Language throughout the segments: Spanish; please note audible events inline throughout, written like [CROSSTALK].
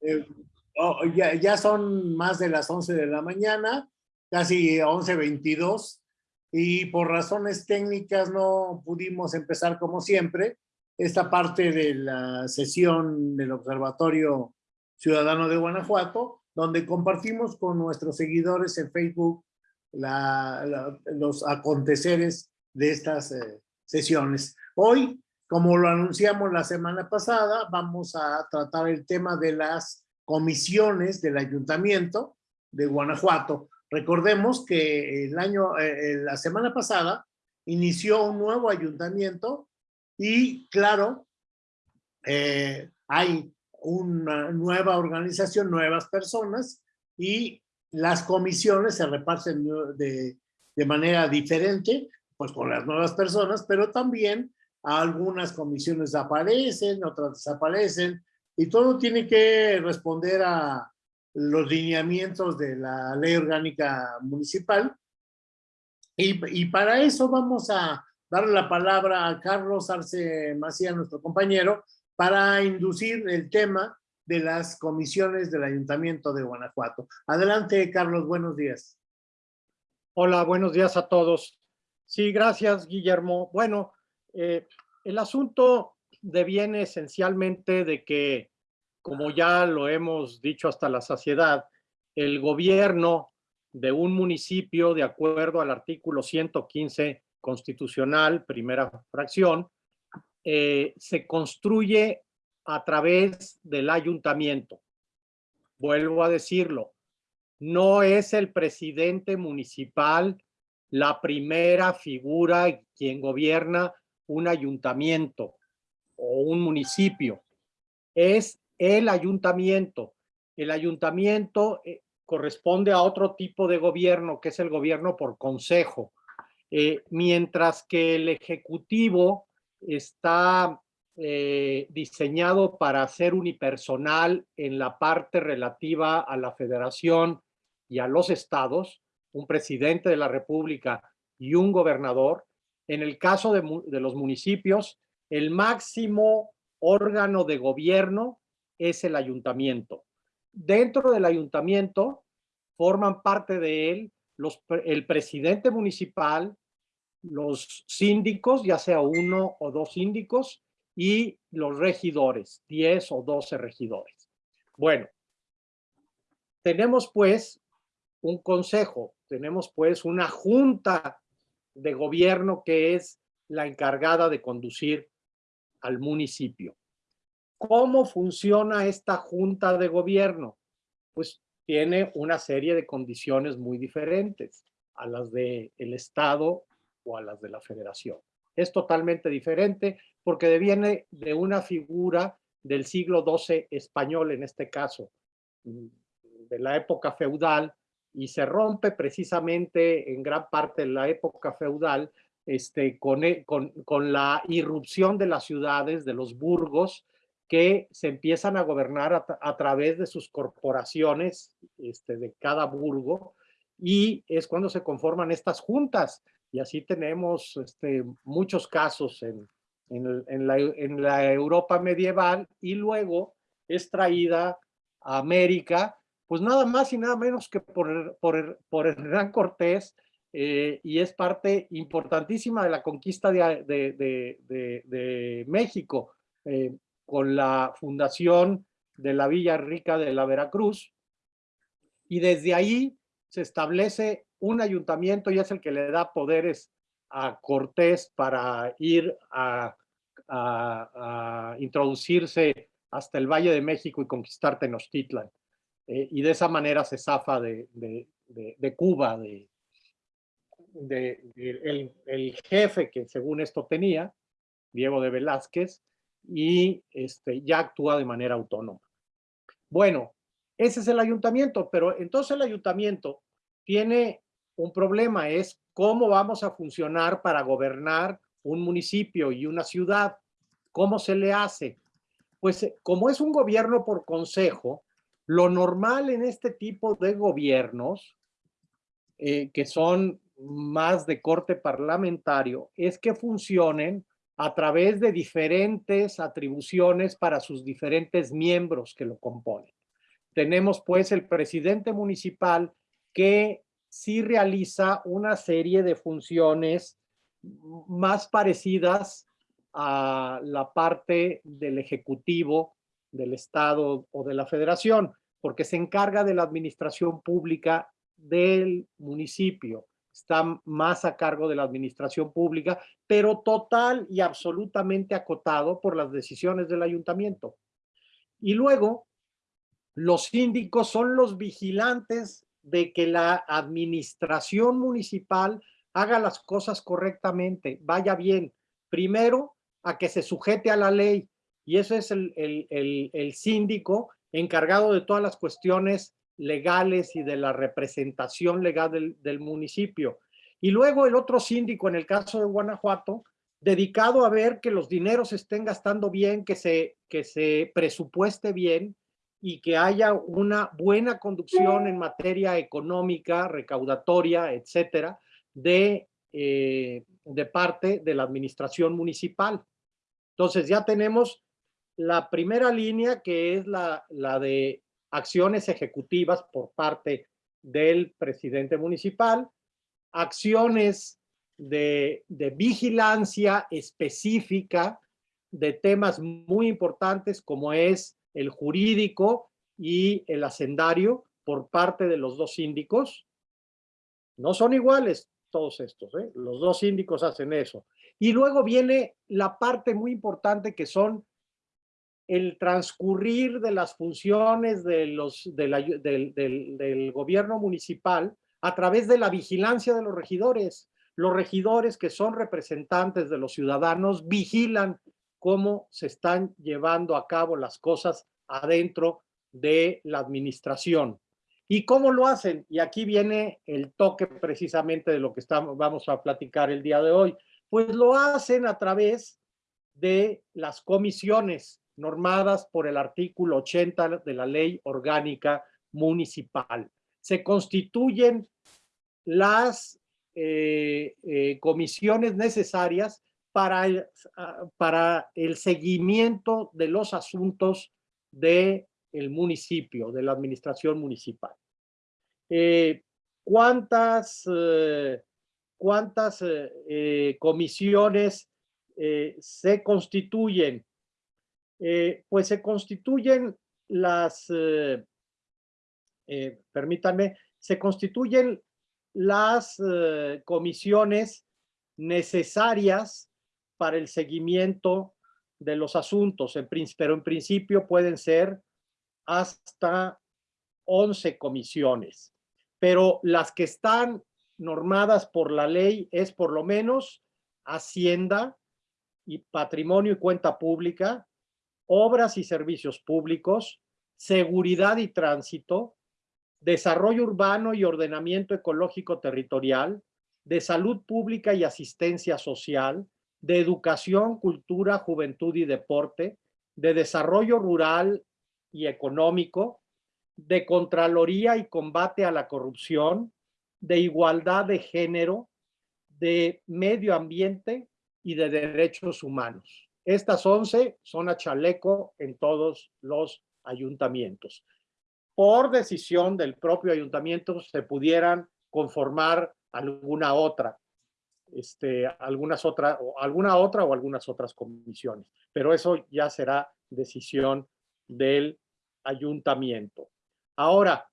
Eh, oh, ya, son más de las 11 de la mañana, casi 11.22, y por razones técnicas no pudimos empezar como siempre esta parte de la sesión del Observatorio Ciudadano de Guanajuato, donde compartimos con nuestros seguidores en Facebook los aconteceres de estas eh, sesiones. Hoy, como lo anunciamos la semana pasada, vamos a tratar el tema de las comisiones del Ayuntamiento de Guanajuato. Recordemos que el año, eh, la semana pasada inició un nuevo ayuntamiento y claro, eh, hay una nueva organización, nuevas personas y las comisiones se reparten de, de manera diferente, pues con las nuevas personas, pero también algunas comisiones aparecen, otras desaparecen, y todo tiene que responder a los lineamientos de la ley orgánica municipal. Y, y para eso vamos a darle la palabra a Carlos Arce Macías, nuestro compañero, para inducir el tema de las comisiones del Ayuntamiento de Guanajuato. Adelante, Carlos, buenos días. Hola, buenos días a todos. Sí, gracias, Guillermo. Bueno, eh, el asunto deviene esencialmente de que, como ya lo hemos dicho hasta la saciedad, el gobierno de un municipio, de acuerdo al artículo 115 constitucional, primera fracción, eh, se construye a través del ayuntamiento. Vuelvo a decirlo, no es el presidente municipal la primera figura quien gobierna un ayuntamiento o un municipio. Es el ayuntamiento. El ayuntamiento eh, corresponde a otro tipo de gobierno, que es el gobierno por consejo. Eh, mientras que el ejecutivo está eh, diseñado para ser unipersonal en la parte relativa a la federación y a los estados, un presidente de la república y un gobernador. En el caso de, los municipios, el máximo órgano de gobierno es el ayuntamiento. Dentro del ayuntamiento forman parte de él el presidente municipal, los síndicos, ya sea uno o dos síndicos, y los regidores, 10 o 12 regidores. Bueno, tenemos pues un consejo, tenemos pues una junta de gobierno que es la encargada de conducir al municipio. ¿Cómo funciona esta junta de gobierno? Pues tiene una serie de condiciones muy diferentes a las del el Estado o a las de la Federación. Es totalmente diferente porque deviene de una figura del siglo XII español en este caso, de la época feudal, y se rompe precisamente en gran parte de la época feudal este, con, e, con, con, la irrupción de las ciudades, de los burgos, que se empiezan a gobernar a, través de sus corporaciones este, de cada burgo, y es cuando se conforman estas juntas, y así tenemos este, muchos casos en, en, en, la, en la Europa medieval, y luego es traída a América pues nada más y nada menos que por, por, por Hernán Cortés, eh, y es parte importantísima de la conquista de, de México, eh, con la fundación de la Villa Rica de la Veracruz, y desde ahí se establece un ayuntamiento y es el que le da poderes a Cortés para ir a, a, a introducirse hasta el Valle de México y conquistar Tenochtitlan. Eh, y de esa manera se zafa de, de, de, Cuba, de, el, el, jefe que según esto tenía, Diego de Velázquez, y este, ya actúa de manera autónoma. Bueno, ese es el ayuntamiento, pero entonces el ayuntamiento tiene un problema, es cómo vamos a funcionar para gobernar un municipio y una ciudad. ¿Cómo se le hace? Pues como es un gobierno por consejo, lo normal en este tipo de gobiernos, eh, que son más de corte parlamentario, es que funcionen a través de diferentes atribuciones para sus diferentes miembros que lo componen. tenemos pues el presidente municipal que sí realiza una serie de funciones más parecidas a la parte del ejecutivo del Estado o de la Federación, porque se encarga de la administración pública del municipio, está más a cargo de la administración pública, pero total y absolutamente acotado por las decisiones del ayuntamiento. Y luego, los síndicos son los vigilantes de que la administración municipal haga las cosas correctamente, vaya bien. Primero, a que se sujete a la ley, y ese es el, el síndico encargado de todas las cuestiones legales y de la representación legal del, del, municipio. Y luego el otro síndico, en el caso de Guanajuato, dedicado a ver que los dineros estén gastando bien, que se, que se presupueste bien y que haya una buena conducción en materia económica, recaudatoria, etcétera, de, eh, de parte de la administración municipal. Entonces ya tenemos la primera línea que es la, la de acciones ejecutivas por parte del presidente municipal, acciones de, de, vigilancia específica de temas muy importantes como es el jurídico y el hacendario por parte de los dos síndicos. No son iguales todos estos, ¿eh? los dos síndicos hacen eso. Y luego viene la parte muy importante que son el transcurrir de las funciones de los, del, del, gobierno municipal a través de la vigilancia de los regidores. Los regidores que son representantes de los ciudadanos vigilan cómo se están llevando a cabo las cosas adentro de la administración. ¿Y cómo lo hacen? Y aquí viene el toque precisamente de lo que estamos, vamos a platicar el día de hoy. Pues lo hacen a través de las comisiones normadas por el artículo 80 de la Ley Orgánica Municipal. Se constituyen las eh, eh, comisiones necesarias para el, ah, para el seguimiento de los asuntos del el municipio, de la administración municipal. Eh, ¿Cuántas, cuántas comisiones se constituyen? Eh, pues se constituyen las, eh, eh, permítanme, se constituyen las comisiones necesarias para el seguimiento de los asuntos, en, pero en principio pueden ser hasta 11 comisiones, pero las que están normadas por la ley es por lo menos Hacienda y Patrimonio y Cuenta Pública, obras y servicios públicos, seguridad y tránsito, desarrollo urbano y ordenamiento ecológico territorial, de salud pública y asistencia social, de educación, cultura, juventud y deporte, de desarrollo rural y económico, de contraloría y combate a la corrupción, de igualdad de género, de medio ambiente y de derechos humanos. Estas 11 son a chaleco en todos los ayuntamientos. Por decisión del propio ayuntamiento se pudieran conformar alguna otra, este, algunas otra, o alguna otra o algunas otras comisiones. Pero eso ya será decisión del ayuntamiento. Ahora,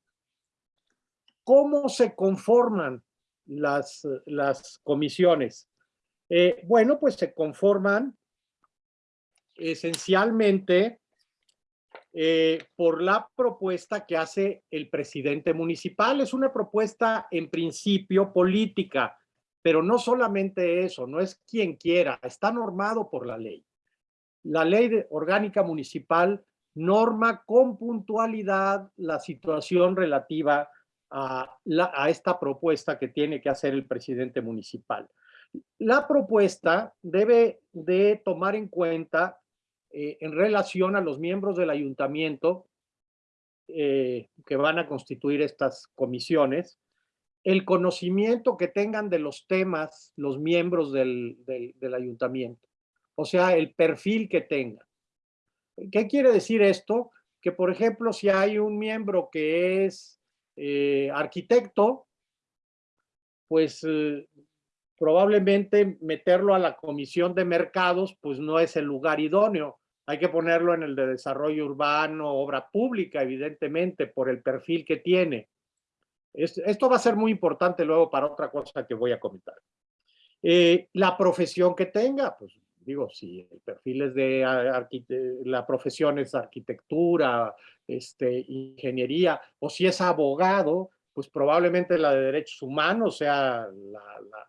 ¿cómo se conforman las, las comisiones? Eh, bueno, pues se conforman esencialmente eh, por la propuesta que hace el presidente municipal. Es una propuesta en principio política, pero no solamente eso, no es quien quiera, está normado por la ley. La ley orgánica municipal norma con puntualidad la situación relativa a, a esta propuesta que tiene que hacer el presidente municipal. La propuesta debe de tomar en cuenta eh, en relación a los miembros del ayuntamiento eh, que van a constituir estas comisiones, el conocimiento que tengan de los temas los miembros del, del ayuntamiento, o sea, el perfil que tengan. ¿Qué quiere decir esto? que, por ejemplo, si hay un miembro que es eh, arquitecto, pues probablemente meterlo a la comisión de mercados, pues no es el lugar idóneo. Hay que ponerlo en el de desarrollo urbano, obra pública, evidentemente, por el perfil que tiene. Esto va a ser muy importante luego para otra cosa que voy a comentar. Eh, la profesión que tenga, pues digo, si el perfil es de la profesión es arquitectura, este, ingeniería, o si es abogado, pues probablemente la de derechos humanos sea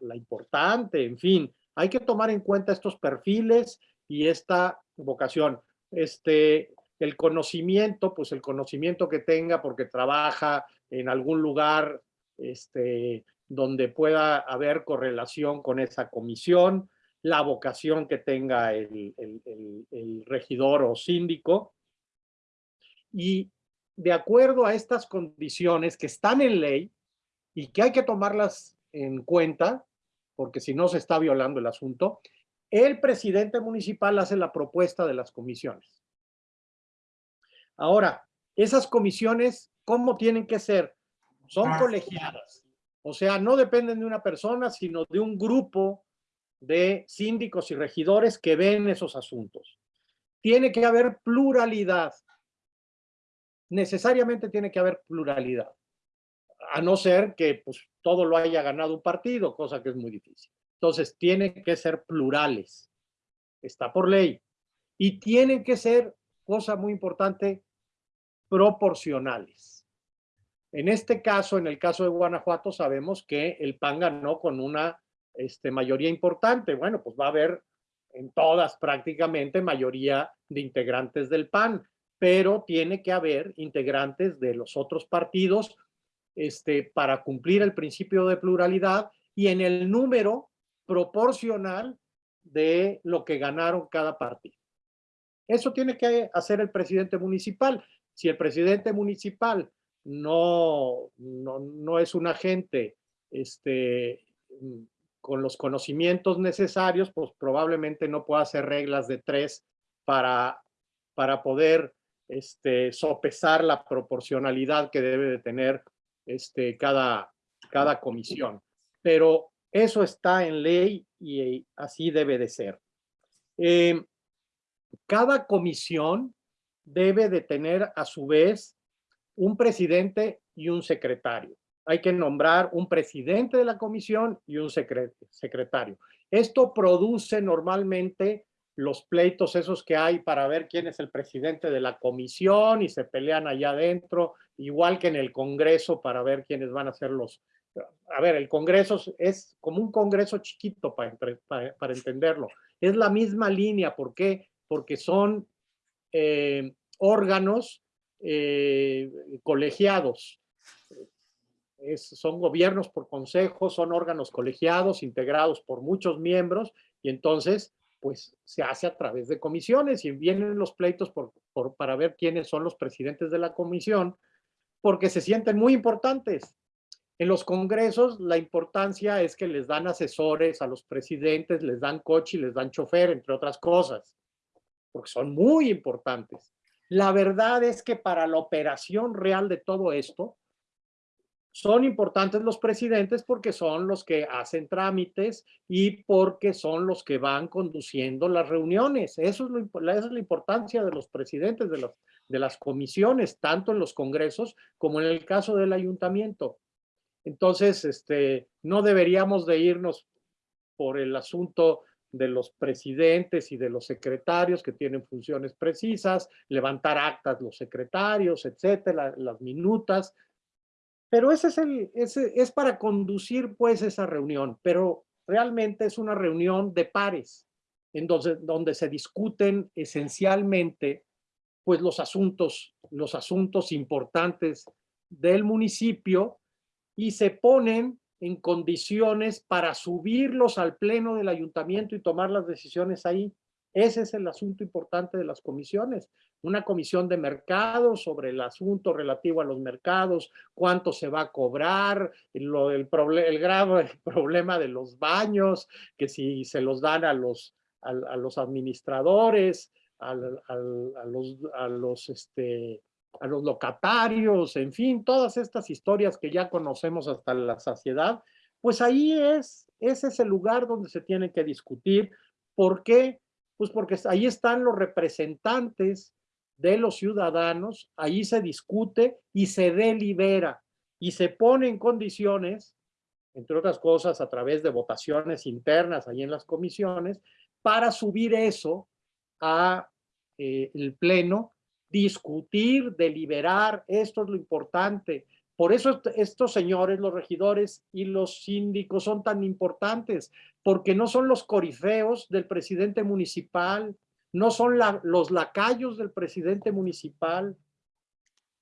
la, importante, en fin, hay que tomar en cuenta estos perfiles y esta vocación. Este, el conocimiento, pues el conocimiento que tenga porque trabaja en algún lugar este, donde pueda haber correlación con esa comisión, la vocación que tenga el, regidor o síndico. Y de acuerdo a estas condiciones que están en ley y que hay que tomarlas en cuenta, porque si no se está violando el asunto, el presidente municipal hace la propuesta de las comisiones. Ahora, esas comisiones, ¿cómo tienen que ser? Son ah. colegiadas. O sea, no dependen de una persona, sino de un grupo de síndicos y regidores que ven esos asuntos. Tiene que haber pluralidad. Necesariamente tiene que haber pluralidad. A no ser que pues, todo lo haya ganado un partido, cosa que es muy difícil. Entonces, tienen que ser plurales. Está por ley. Y tienen que ser, cosa muy importante, proporcionales. En este caso, en el caso de Guanajuato, sabemos que el PAN ganó con una este, mayoría importante. Bueno, pues va a haber en todas prácticamente mayoría de integrantes del PAN, pero tiene que haber integrantes de los otros partidos este, para cumplir el principio de pluralidad y en el número proporcional de lo que ganaron cada partido. Eso tiene que hacer el presidente municipal. Si el presidente municipal no, no, no es un agente este, con los conocimientos necesarios, pues probablemente no pueda hacer reglas de tres para, para poder este, sopesar la proporcionalidad que debe de tener este, cada, cada comisión. Pero eso está en ley y así debe de ser. Eh, cada comisión debe de tener a su vez un presidente y un secretario hay que nombrar un presidente de la comisión y un secretario. Esto produce normalmente los pleitos esos que hay para ver quién es el presidente de la comisión y se pelean allá adentro, igual que en el Congreso para ver quiénes van a ser los... A ver, el Congreso es como un Congreso chiquito para, para, entenderlo. Es la misma línea, ¿por qué? Porque son eh, órganos eh, colegiados son gobiernos por consejos, son órganos colegiados integrados por muchos miembros y entonces pues se hace a través de comisiones y vienen los pleitos por, para ver quiénes son los presidentes de la comisión porque se sienten muy importantes. En los congresos la importancia es que les dan asesores a los presidentes, les dan coche y les dan chofer, entre otras cosas, porque son muy importantes. La verdad es que para la operación real de todo esto, son importantes los presidentes porque son los que hacen trámites y porque son los que van conduciendo las reuniones. Eso es esa es la importancia de los presidentes de, de las comisiones, tanto en los congresos como en el caso del ayuntamiento. Entonces, este, no deberíamos de irnos por el asunto de los presidentes y de los secretarios que tienen funciones precisas, levantar actas los secretarios, etcétera, las minutas, pero ese es, el, ese es para conducir pues esa reunión, pero realmente es una reunión de pares, en donde, donde se discuten esencialmente pues los asuntos, los asuntos importantes del municipio y se ponen en condiciones para subirlos al pleno del ayuntamiento y tomar las decisiones ahí. Ese es el asunto importante de las comisiones. Una comisión de mercados sobre el asunto relativo a los mercados, cuánto se va a cobrar, el, grave [LAUGHS] problema de los baños, que si se los dan a los, a, los administradores, a los, a los, este, a los locatarios, en fin, todas estas historias que ya conocemos hasta la saciedad, pues ahí es, ese es el lugar donde se tiene que discutir. ¿Por qué? Pues porque ahí están los representantes de los ciudadanos, ahí se discute y se delibera y se pone en condiciones, entre otras cosas a través de votaciones internas ahí en las comisiones, para subir eso a eh, el pleno, discutir, deliberar, esto es lo importante. Por eso estos señores, los regidores y los síndicos son tan importantes, porque no son los corifeos del presidente municipal, no son los lacayos del presidente municipal,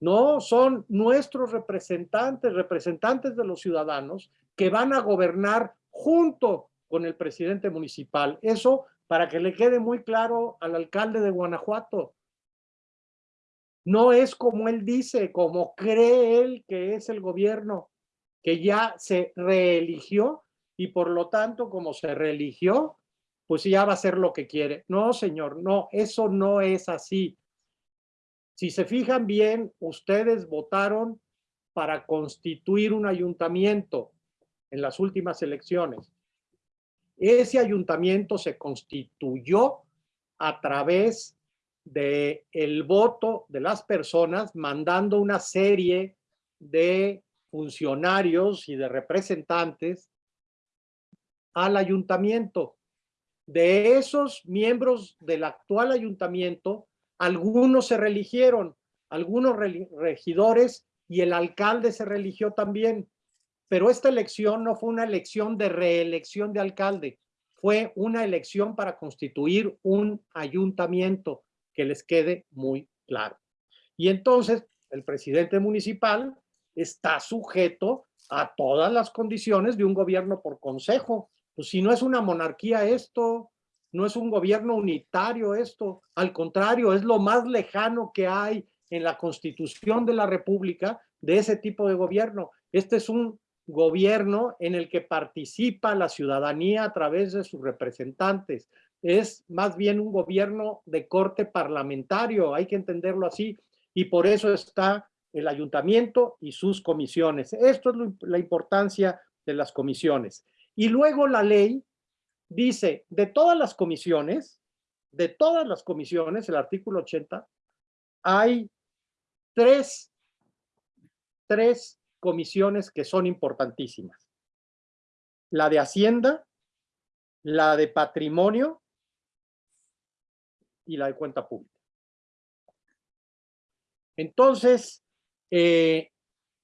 no, son nuestros representantes, representantes de los ciudadanos que van a gobernar junto con el presidente municipal. Eso para que le quede muy claro al alcalde de Guanajuato. No es como él dice, como cree él que es el gobierno, que ya se reeligió y por lo tanto, como se reeligió, pues ya va a hacer lo que quiere. No, señor, no, eso no es así. Si se fijan bien, ustedes votaron para constituir un ayuntamiento en las últimas elecciones. Ese ayuntamiento se constituyó a través de el voto de las personas mandando una serie de funcionarios y de representantes al ayuntamiento. De esos miembros del actual ayuntamiento, algunos se religieron, algunos regidores y el alcalde se religió también. Pero esta elección no fue una elección de reelección de alcalde, fue una elección para constituir un ayuntamiento, que les quede muy claro. Y entonces el presidente municipal está sujeto a todas las condiciones de un gobierno por consejo. Pues si no es una monarquía esto, no es un gobierno unitario esto, al contrario, es lo más lejano que hay en la constitución de la república de ese tipo de gobierno. Este es un gobierno en el que participa la ciudadanía a través de sus representantes. Es más bien un gobierno de corte parlamentario, hay que entenderlo así, y por eso está el ayuntamiento y sus comisiones. Esto es la importancia de las comisiones. Y luego la ley dice, de todas las comisiones, de todas las comisiones, el artículo 80, hay tres, tres comisiones que son importantísimas. La de Hacienda, la de Patrimonio y la de Cuenta Pública. Entonces, eh,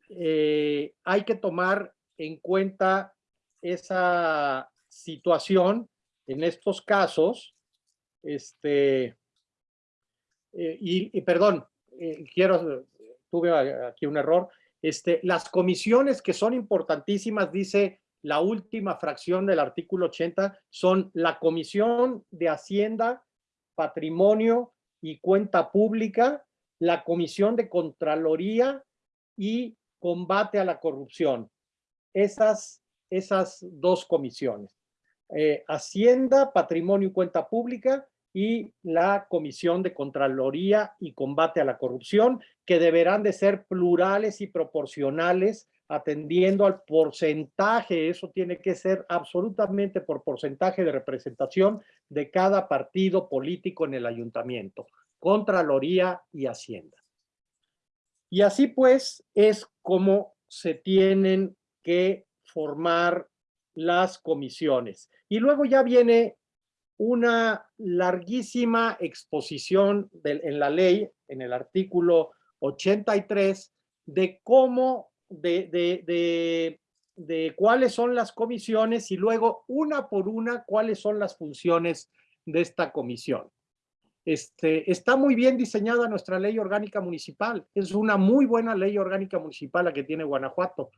eh, hay que tomar en cuenta esa situación en estos casos, este, eh, y, y, perdón, quiero, tuve aquí un error, este, las comisiones que son importantísimas, dice la última fracción del artículo 80, son la Comisión de Hacienda, Patrimonio y Cuenta Pública, la Comisión de Contraloría y Combate a la Corrupción. Esas, esas dos comisiones. Eh, Hacienda, Patrimonio y Cuenta Pública y la Comisión de Contraloría y Combate a la Corrupción, que deberán de ser plurales y proporcionales, atendiendo al porcentaje, eso tiene que ser absolutamente por porcentaje de representación de cada partido político en el ayuntamiento, Contraloría y Hacienda. Y así pues es como se tienen que formar las comisiones. Y luego ya viene una larguísima exposición en la ley, en el artículo 83, de cómo, de, de, cuáles son las comisiones y luego una por una cuáles son las funciones de esta comisión. Este, está muy bien diseñada nuestra ley orgánica municipal. Es una muy buena ley orgánica municipal la que tiene Guanajuato.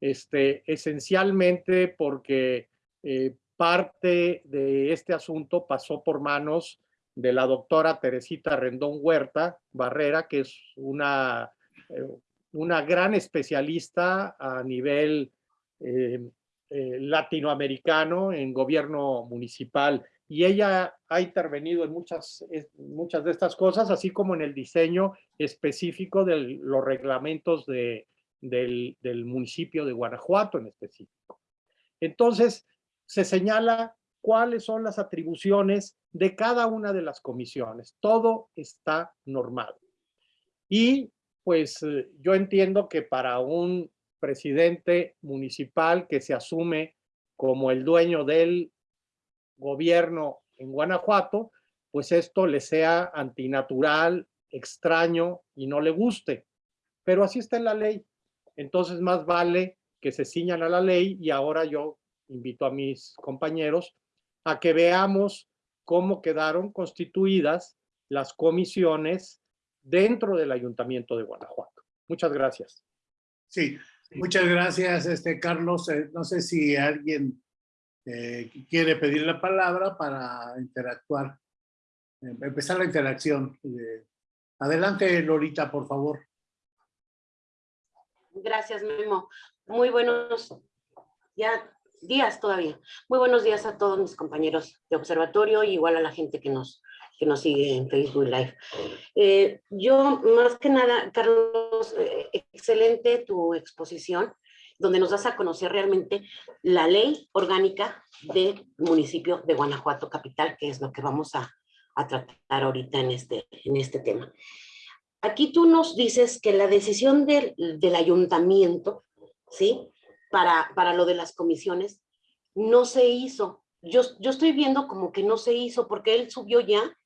Este, esencialmente porque eh, parte de este asunto pasó por manos de la doctora Teresita Rendón Huerta Barrera, que es una, eh, una gran especialista a nivel eh, eh, latinoamericano en gobierno municipal. y ella ha intervenido en muchas, muchas de estas cosas, así como en el diseño específico de los reglamentos de, del, del municipio de Guanajuato en específico. Entonces, se señala cuáles son las atribuciones de cada una de las comisiones. Todo está normado. Y pues eh, yo entiendo que para un presidente municipal que se asume como el dueño del gobierno en Guanajuato, pues esto le sea antinatural, extraño y no le guste. Pero así está en la ley. Entonces más vale que se ciñan a la ley y ahora yo invito a mis compañeros a que veamos cómo quedaron constituidas las comisiones dentro del Ayuntamiento de Guanajuato. Muchas gracias. Sí, muchas gracias, este Carlos. Eh, no sé si alguien eh, quiere pedir la palabra para interactuar, eh, empezar la interacción. adelante, Lorita, por favor. Gracias, Memo. Muy buenos ya días todavía. Muy buenos días a todos mis compañeros de observatorio y igual a la gente que nos, que nos sigue en Facebook Live. Eh, yo, más que nada, Carlos, excelente tu exposición donde nos das a conocer realmente la ley orgánica del municipio de Guanajuato Capital, que es lo que vamos a, tratar ahorita en este, en este tema. Aquí tú nos dices que la decisión del, ayuntamiento, ¿sí? Para, para lo de las comisiones, no se hizo. Yo, yo estoy viendo como que no se hizo porque él subió ya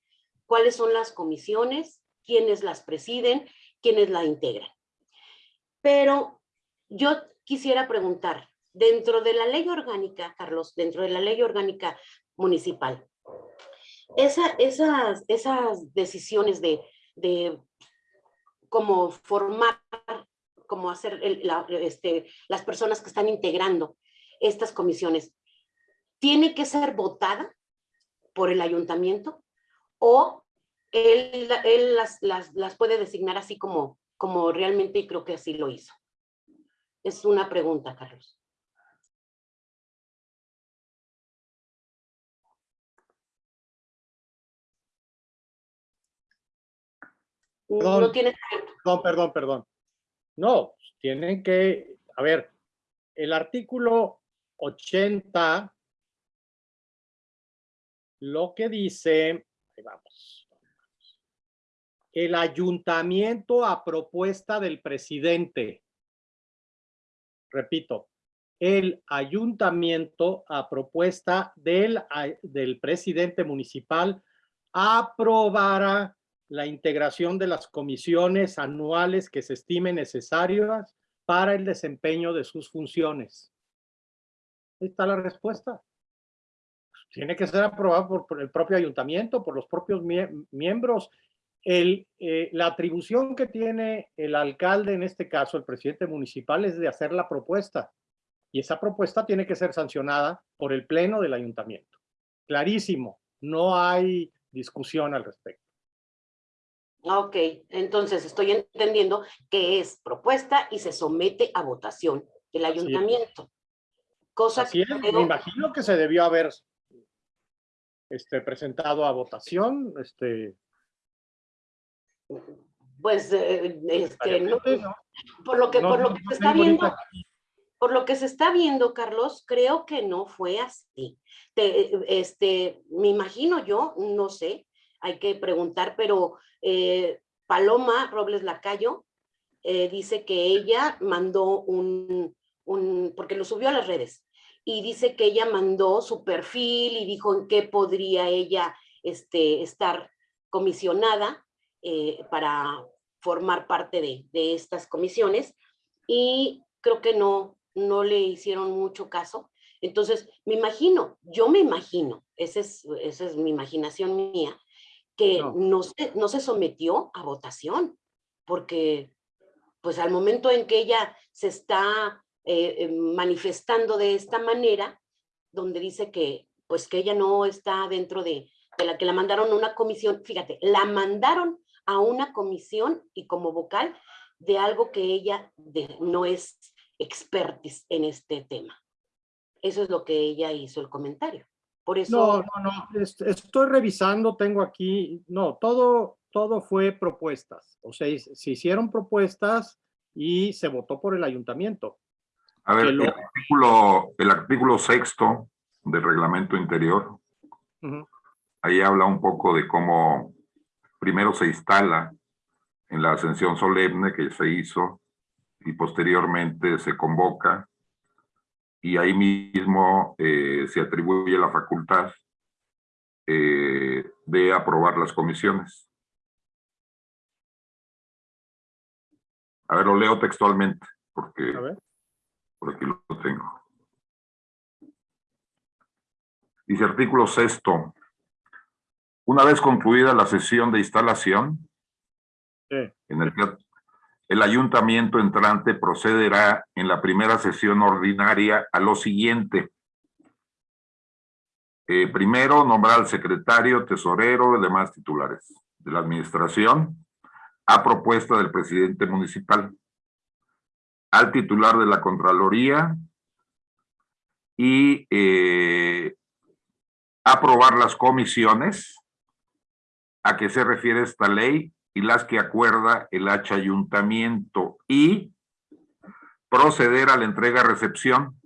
cuáles son las comisiones, quiénes las presiden, quiénes la integran. Pero yo quisiera preguntar, dentro de la ley orgánica, Carlos, dentro de la ley orgánica municipal, esa, esas, decisiones de, de cómo formar, cómo hacer este, las personas que están integrando estas comisiones, ¿tiene que ser votada por el ayuntamiento o él, él las, las, las, puede designar así como, como realmente y creo que así lo hizo? Es una pregunta, Carlos. Perdón, no tiene... Perdón, perdón, perdón. No, tienen que, a ver, el artículo 80 lo que dice, vamos, el ayuntamiento a propuesta del presidente repito, el ayuntamiento a propuesta del, del presidente municipal aprobará la integración de las comisiones anuales que se estimen necesarias para el desempeño de sus funciones. Ahí está la respuesta. Tiene que ser aprobado por, el propio ayuntamiento, por los propios miembros el, eh, la atribución que tiene el alcalde, en este caso el presidente municipal, es de hacer la propuesta. Y esa propuesta tiene que ser sancionada por el pleno del ayuntamiento. Clarísimo, no hay discusión al respecto. Ok, entonces estoy entendiendo que es propuesta y se somete a votación del ayuntamiento. Cosa que me imagino que se debió haber este, presentado a votación, este, pues eh, este, por lo que por lo que se está viendo por lo que se está viendo Carlos creo que no fue así. Este me imagino yo no sé hay que preguntar pero eh, Paloma Robles Lacayo eh, dice que ella mandó un, un porque lo subió a las redes y dice que ella mandó su perfil y dijo en qué podría ella este, estar comisionada eh, para formar parte de, estas comisiones y creo que no, no le hicieron mucho caso. Entonces, me imagino, yo me imagino, esa es, esa es mi imaginación mía, que no. se, no se sometió a votación, porque pues al momento en que ella se está eh, eh, manifestando de esta manera, donde dice que pues que ella no está dentro de, la que la mandaron a una comisión, fíjate, la mandaron a una comisión y como vocal de algo que ella no es expertis en este tema. Eso es lo que ella hizo el comentario. Por No, eso, no, no, est- estoy revisando, tengo aquí, no, todo, todo fue propuestas. O sea, se hicieron propuestas y se votó por el ayuntamiento. A ver, lo- el artículo, el artículo sexto del reglamento interior, ahí habla un poco de cómo primero se instala en la ascensión solemne que se hizo y posteriormente se convoca y ahí mismo eh, se atribuye la facultad eh, de aprobar las comisiones. A ver, lo leo textualmente porque A ver. Por aquí lo tengo. Dice artículo sexto. Una vez concluida la sesión de instalación, Sí. en el que el ayuntamiento entrante procederá en la primera sesión ordinaria a lo siguiente. Eh, primero, nombrar al secretario, tesorero y demás titulares de la administración a propuesta del presidente municipal al titular de la Contraloría y eh, aprobar las comisiones a que se refiere esta ley y las que acuerda el H ayuntamiento y proceder a la entrega-recepción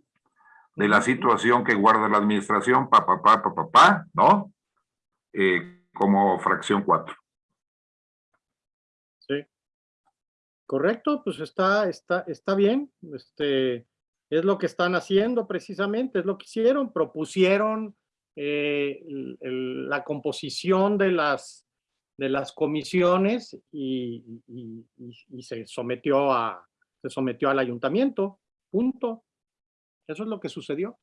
de la situación que guarda la administración, pa, pa, pa, pa, pa, pa, ¿no? Eh, como fracción 4. Correcto, pues está, está, está bien. Este, es lo que están haciendo precisamente, es lo que hicieron, propusieron eh, la composición de las, de las comisiones y, se sometió a, se sometió al ayuntamiento, punto. Eso es lo que sucedió.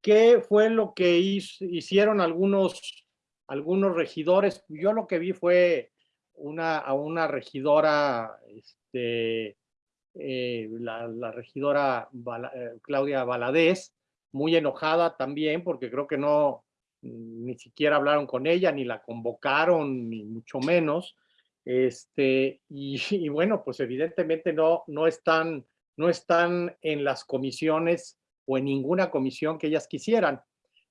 ¿Qué fue lo que hicieron algunos, algunos regidores? Yo lo que vi fue una, a una regidora, este, eh, la, regidora eh, Claudia Valadez, muy enojada también porque creo que no, mm, ni siquiera hablaron con ella, ni la convocaron, ni mucho menos. Este, [LAUGHS] y, bueno, pues evidentemente no, no, están, no están en las comisiones o en ninguna comisión que ellas quisieran.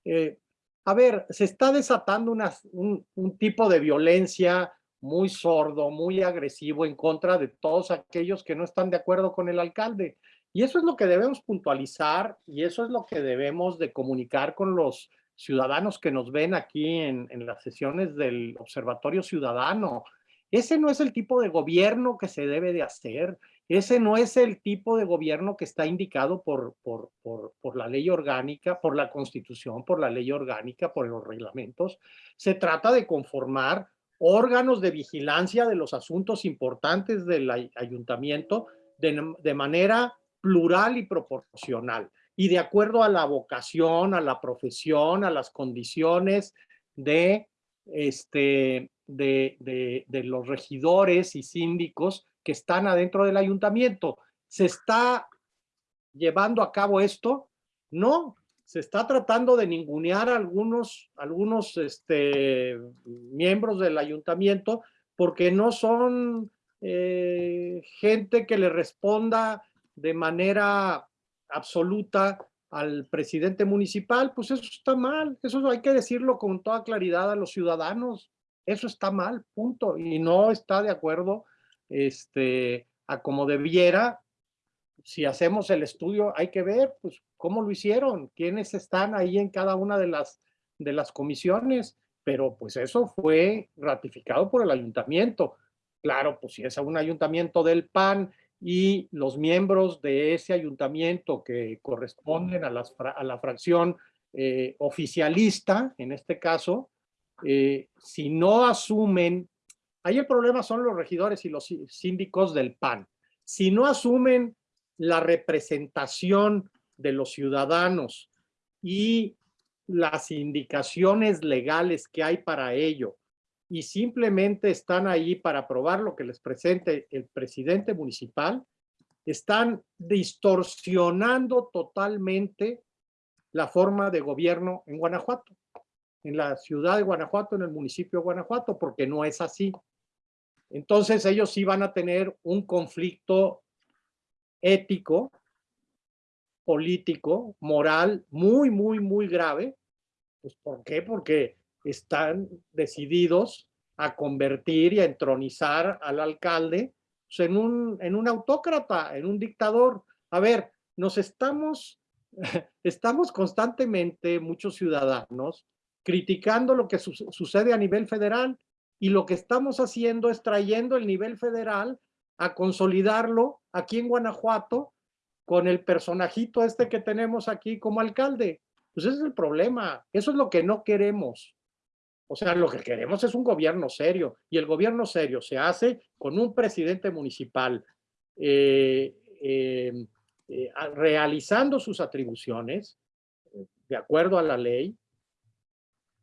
Eh, a ver, se está desatando un tipo de violencia muy sordo, muy agresivo en contra de todos aquellos que no están de acuerdo con el alcalde. Y eso es lo que debemos puntualizar y eso es lo que debemos de comunicar con los ciudadanos que nos ven aquí en, en las sesiones del Observatorio Ciudadano. Ese no es el tipo de gobierno que se debe de hacer. Ese no es el tipo de gobierno que está indicado por, por, por, por la ley orgánica, por la constitución, por la ley orgánica, por los reglamentos. Se trata de conformar órganos de vigilancia de los asuntos importantes del ay- ayuntamiento de, manera plural y proporcional y de acuerdo a la vocación, a la profesión, a las condiciones de, este, de, de los regidores y síndicos que están adentro del ayuntamiento. ¿Se está llevando a cabo esto? No, se está tratando de ningunear a algunos, algunos este, miembros del ayuntamiento porque no son eh, gente que le responda de manera absoluta al presidente municipal, pues eso está mal, eso hay que decirlo con toda claridad a los ciudadanos, eso está mal, punto, y no está de acuerdo este, a como debiera. Si hacemos el estudio, hay que ver pues, cómo lo hicieron, quiénes están ahí en cada una de las, de las comisiones, pero pues eso fue ratificado por el ayuntamiento. Claro, pues si es un ayuntamiento del PAN y los miembros de ese ayuntamiento que corresponden a, las, a la fracción eh, oficialista, en este caso, eh, si no asumen, ahí el problema son los regidores y los sí- síndicos del PAN. Si no asumen la representación de los ciudadanos y las indicaciones legales que hay para ello y simplemente están ahí para aprobar lo que les presente el presidente municipal, están distorsionando totalmente la forma de gobierno en Guanajuato, en la ciudad de Guanajuato, en el municipio de Guanajuato, porque no es así. Entonces ellos sí van a tener un conflicto ético, político, moral, muy, muy, muy grave, Pues ¿por qué? Porque están decididos a convertir y a entronizar al alcalde pues, en, un, en un autócrata, en un dictador. A ver, nos estamos, [LAUGHS] estamos constantemente, muchos ciudadanos, criticando lo que su sucede a nivel federal y lo que estamos haciendo es trayendo el nivel federal a consolidarlo aquí en Guanajuato con el personajito este que tenemos aquí como alcalde. Pues ese es el problema, eso es lo que no queremos. O sea, lo que queremos es un gobierno serio y el gobierno serio se hace con un presidente municipal eh, eh, eh, realizando sus atribuciones de acuerdo a la ley,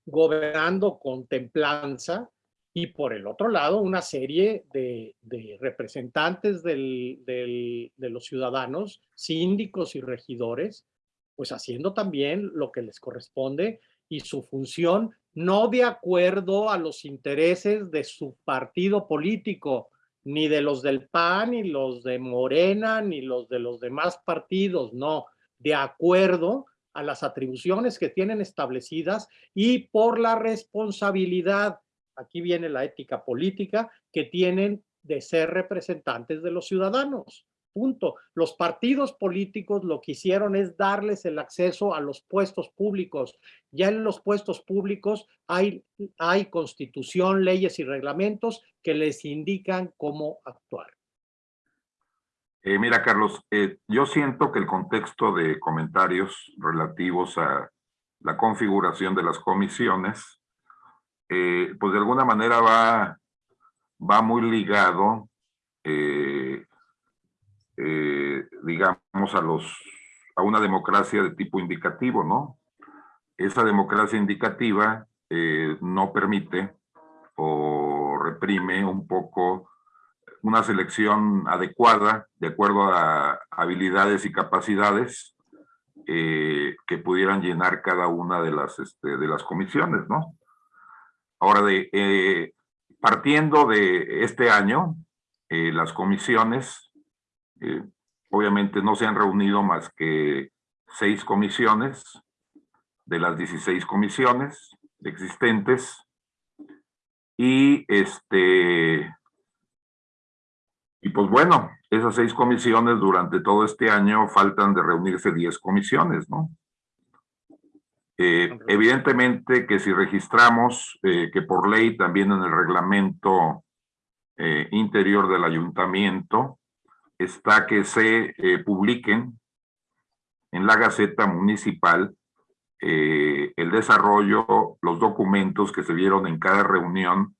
gobernando con templanza y por el otro lado una serie de, representantes de los ciudadanos, síndicos y regidores, pues haciendo también lo que les corresponde y su función no de acuerdo a los intereses de su partido político, ni de los del PAN, ni los de Morena, ni los de los demás partidos, no, de acuerdo a las atribuciones que tienen establecidas y por la responsabilidad, aquí viene la ética política, que tienen de ser representantes de los ciudadanos. Punto. Los partidos políticos lo que hicieron es darles el acceso a los puestos públicos. Ya en los puestos públicos hay, constitución, leyes y reglamentos que les indican cómo actuar. Eh, mira, Carlos, eh, yo siento que el contexto de comentarios relativos a la configuración de las comisiones, eh, pues de alguna manera va, va muy ligado eh, digamos, a, los, a una democracia de tipo indicativo, ¿no? Esa democracia indicativa eh, no permite o reprime un poco una selección adecuada de acuerdo a habilidades y capacidades eh, que pudieran llenar cada una de las, este, de las comisiones, ¿no? Ahora, de, partiendo de este año, las comisiones eh, obviamente no se han reunido más que seis comisiones de las 16 comisiones existentes y este y pues bueno, esas seis comisiones durante todo este año faltan de reunirse 10 comisiones, ¿no? Eh, evidentemente que si registramos eh, que por ley también en el reglamento interior del ayuntamiento está que se eh, publiquen en la Gaceta Municipal eh, el desarrollo, los documentos que se vieron en cada reunión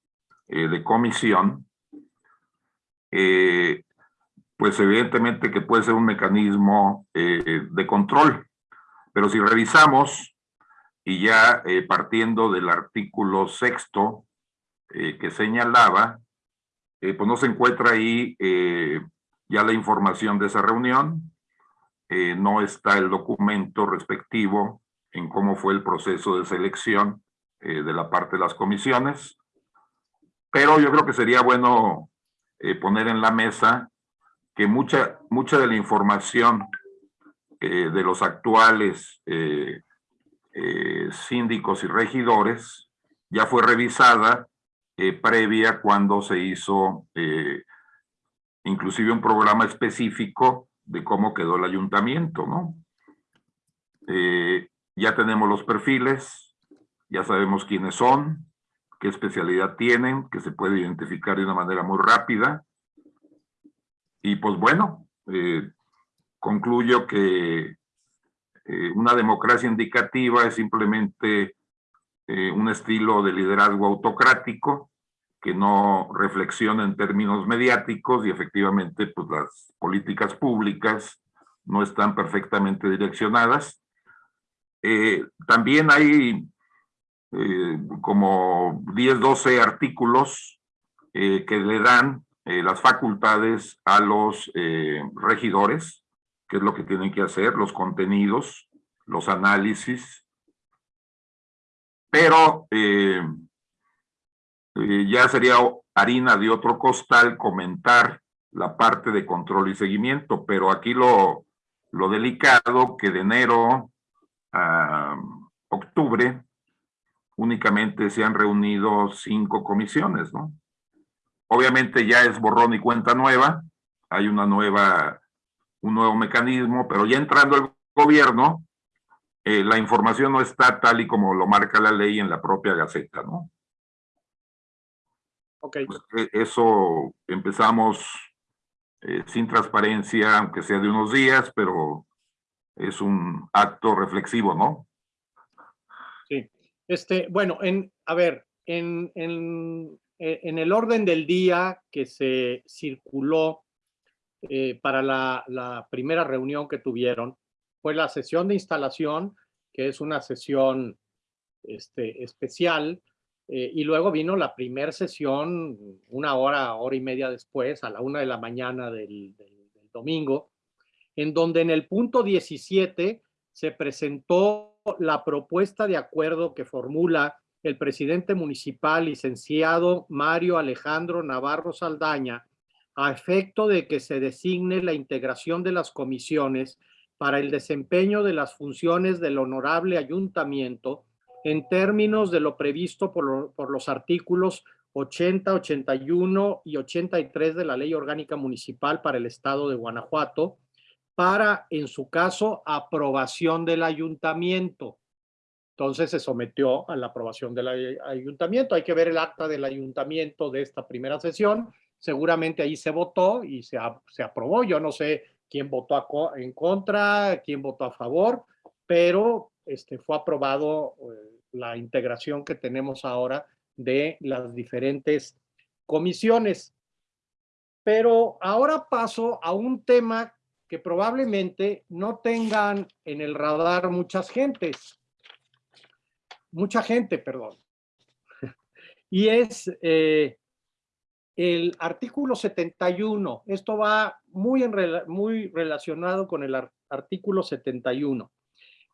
eh, de comisión, pues evidentemente que puede ser un mecanismo de control. Pero si revisamos, y ya partiendo del artículo sexto que señalaba, pues no se encuentra ahí ya la información de esa reunión, eh, no está el documento respectivo en cómo fue el proceso de selección eh, de la parte de las comisiones, pero yo creo que sería bueno eh, poner en la mesa que mucha, mucha de la información de los actuales síndicos y regidores ya fue revisada previa cuando se hizo inclusive un programa específico de cómo quedó el ayuntamiento, ¿no? Eh, ya tenemos los perfiles, ya sabemos quiénes son, qué especialidad tienen, que se puede identificar de una manera muy rápida. Y pues bueno, eh, concluyo que eh, una democracia indicativa es simplemente un estilo de liderazgo autocrático que no reflexiona en términos mediáticos y efectivamente pues las políticas públicas no están perfectamente direccionadas. Eh, también hay eh, como 10, 12 artículos eh, que le dan las facultades a los regidores, que es lo que tienen que hacer, los contenidos, los análisis, pero eh, ya sería harina de otro costal comentar la parte de control y seguimiento, pero aquí lo, lo delicado que de enero a octubre únicamente se han reunido cinco comisiones, ¿no? Obviamente ya es borrón y cuenta nueva, hay una nueva, un nuevo mecanismo, pero ya entrando el gobierno, eh, la información no está tal y como lo marca la ley en la propia Gaceta, ¿no? Ok. Pues, eh, eso empezamos eh, sin transparencia, aunque sea de unos días, pero es un acto reflexivo, ¿no? Sí. Este, bueno, en, a ver, en, en, en el orden del día que se circuló eh, para la, primera reunión que tuvieron, fue la sesión de instalación, que es una sesión este, especial, eh, y luego vino la primera sesión una hora, hora y media después, a la una de la mañana del domingo, en donde en el punto 17 se presentó la propuesta de acuerdo que formula el presidente municipal, licenciado Mario Alejandro Navarro Saldaña, a efecto de que se designe la integración de las comisiones para el desempeño de las funciones del honorable ayuntamiento en términos de lo previsto por, lo, por los artículos 80, 81 y 83 de la Ley Orgánica Municipal para el Estado de Guanajuato, para, en su caso, aprobación del ayuntamiento. Entonces se sometió a la aprobación del ayuntamiento. Hay que ver el acta del ayuntamiento de esta primera sesión. Seguramente ahí se votó y se, se aprobó. Yo no sé quién votó en contra, quién votó a favor, pero este, fue aprobado eh, la integración que tenemos ahora de las diferentes comisiones. Pero ahora paso a un tema que probablemente no tengan en el radar muchas gentes mucha gente, perdón. [LAUGHS] Y es eh, el artículo 71. Esto va muy, muy relacionado con el artículo 71,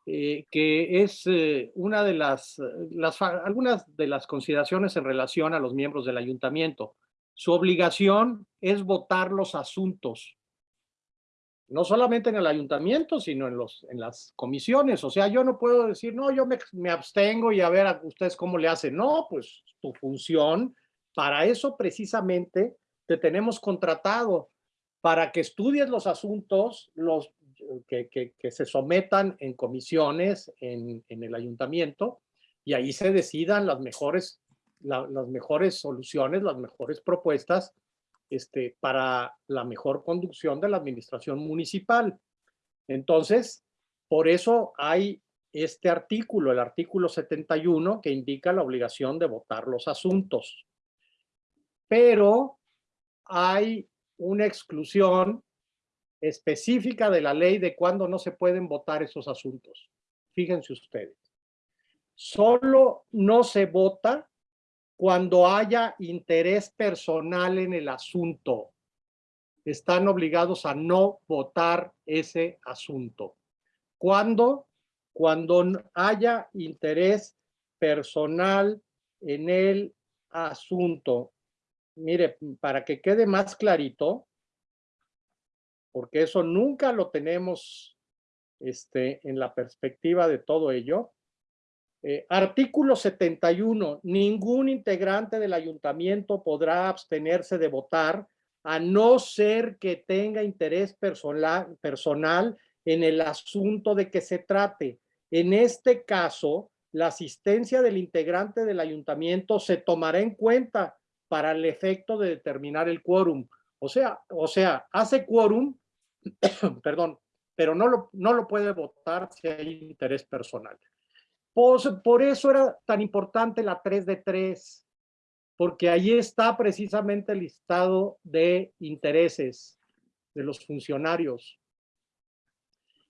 eh, que es eh, una de las, las, algunas de las consideraciones en relación a los miembros del ayuntamiento. Su obligación es votar los asuntos no solamente en el ayuntamiento, sino en, los, en las comisiones. O sea, yo no puedo decir, no, yo me, me, abstengo y a ver a ustedes cómo le hacen. No, pues tu función, para eso precisamente te tenemos contratado, para que estudies los asuntos los, que, se sometan en comisiones en, el ayuntamiento y ahí se decidan las mejores, la, las mejores soluciones, las mejores propuestas este, para la mejor conducción de la administración municipal. Entonces, por eso hay este artículo, el artículo 71, que indica la obligación de votar los asuntos. Pero hay una exclusión específica de la ley de cuándo no se pueden votar esos asuntos. Fíjense ustedes. Solo no se vota cuando haya interés personal en el asunto. Están obligados a no votar ese asunto. ¿Cuándo? Cuando haya interés personal en el asunto. Mire, para que quede más clarito, porque eso nunca lo tenemos este, en la perspectiva de todo ello, eh, artículo 71. Ningún integrante del ayuntamiento podrá abstenerse de votar a no ser que tenga interés personal, personal en el asunto de que se trate. En este caso, la asistencia del integrante del ayuntamiento se tomará en cuenta para el efecto de determinar el quórum. O sea, o sea, hace quórum, [COUGHS] perdón, pero no lo, no lo puede votar si hay interés personal. Pues, por eso era tan importante la 3 de 3, porque ahí está precisamente el listado de intereses de los funcionarios.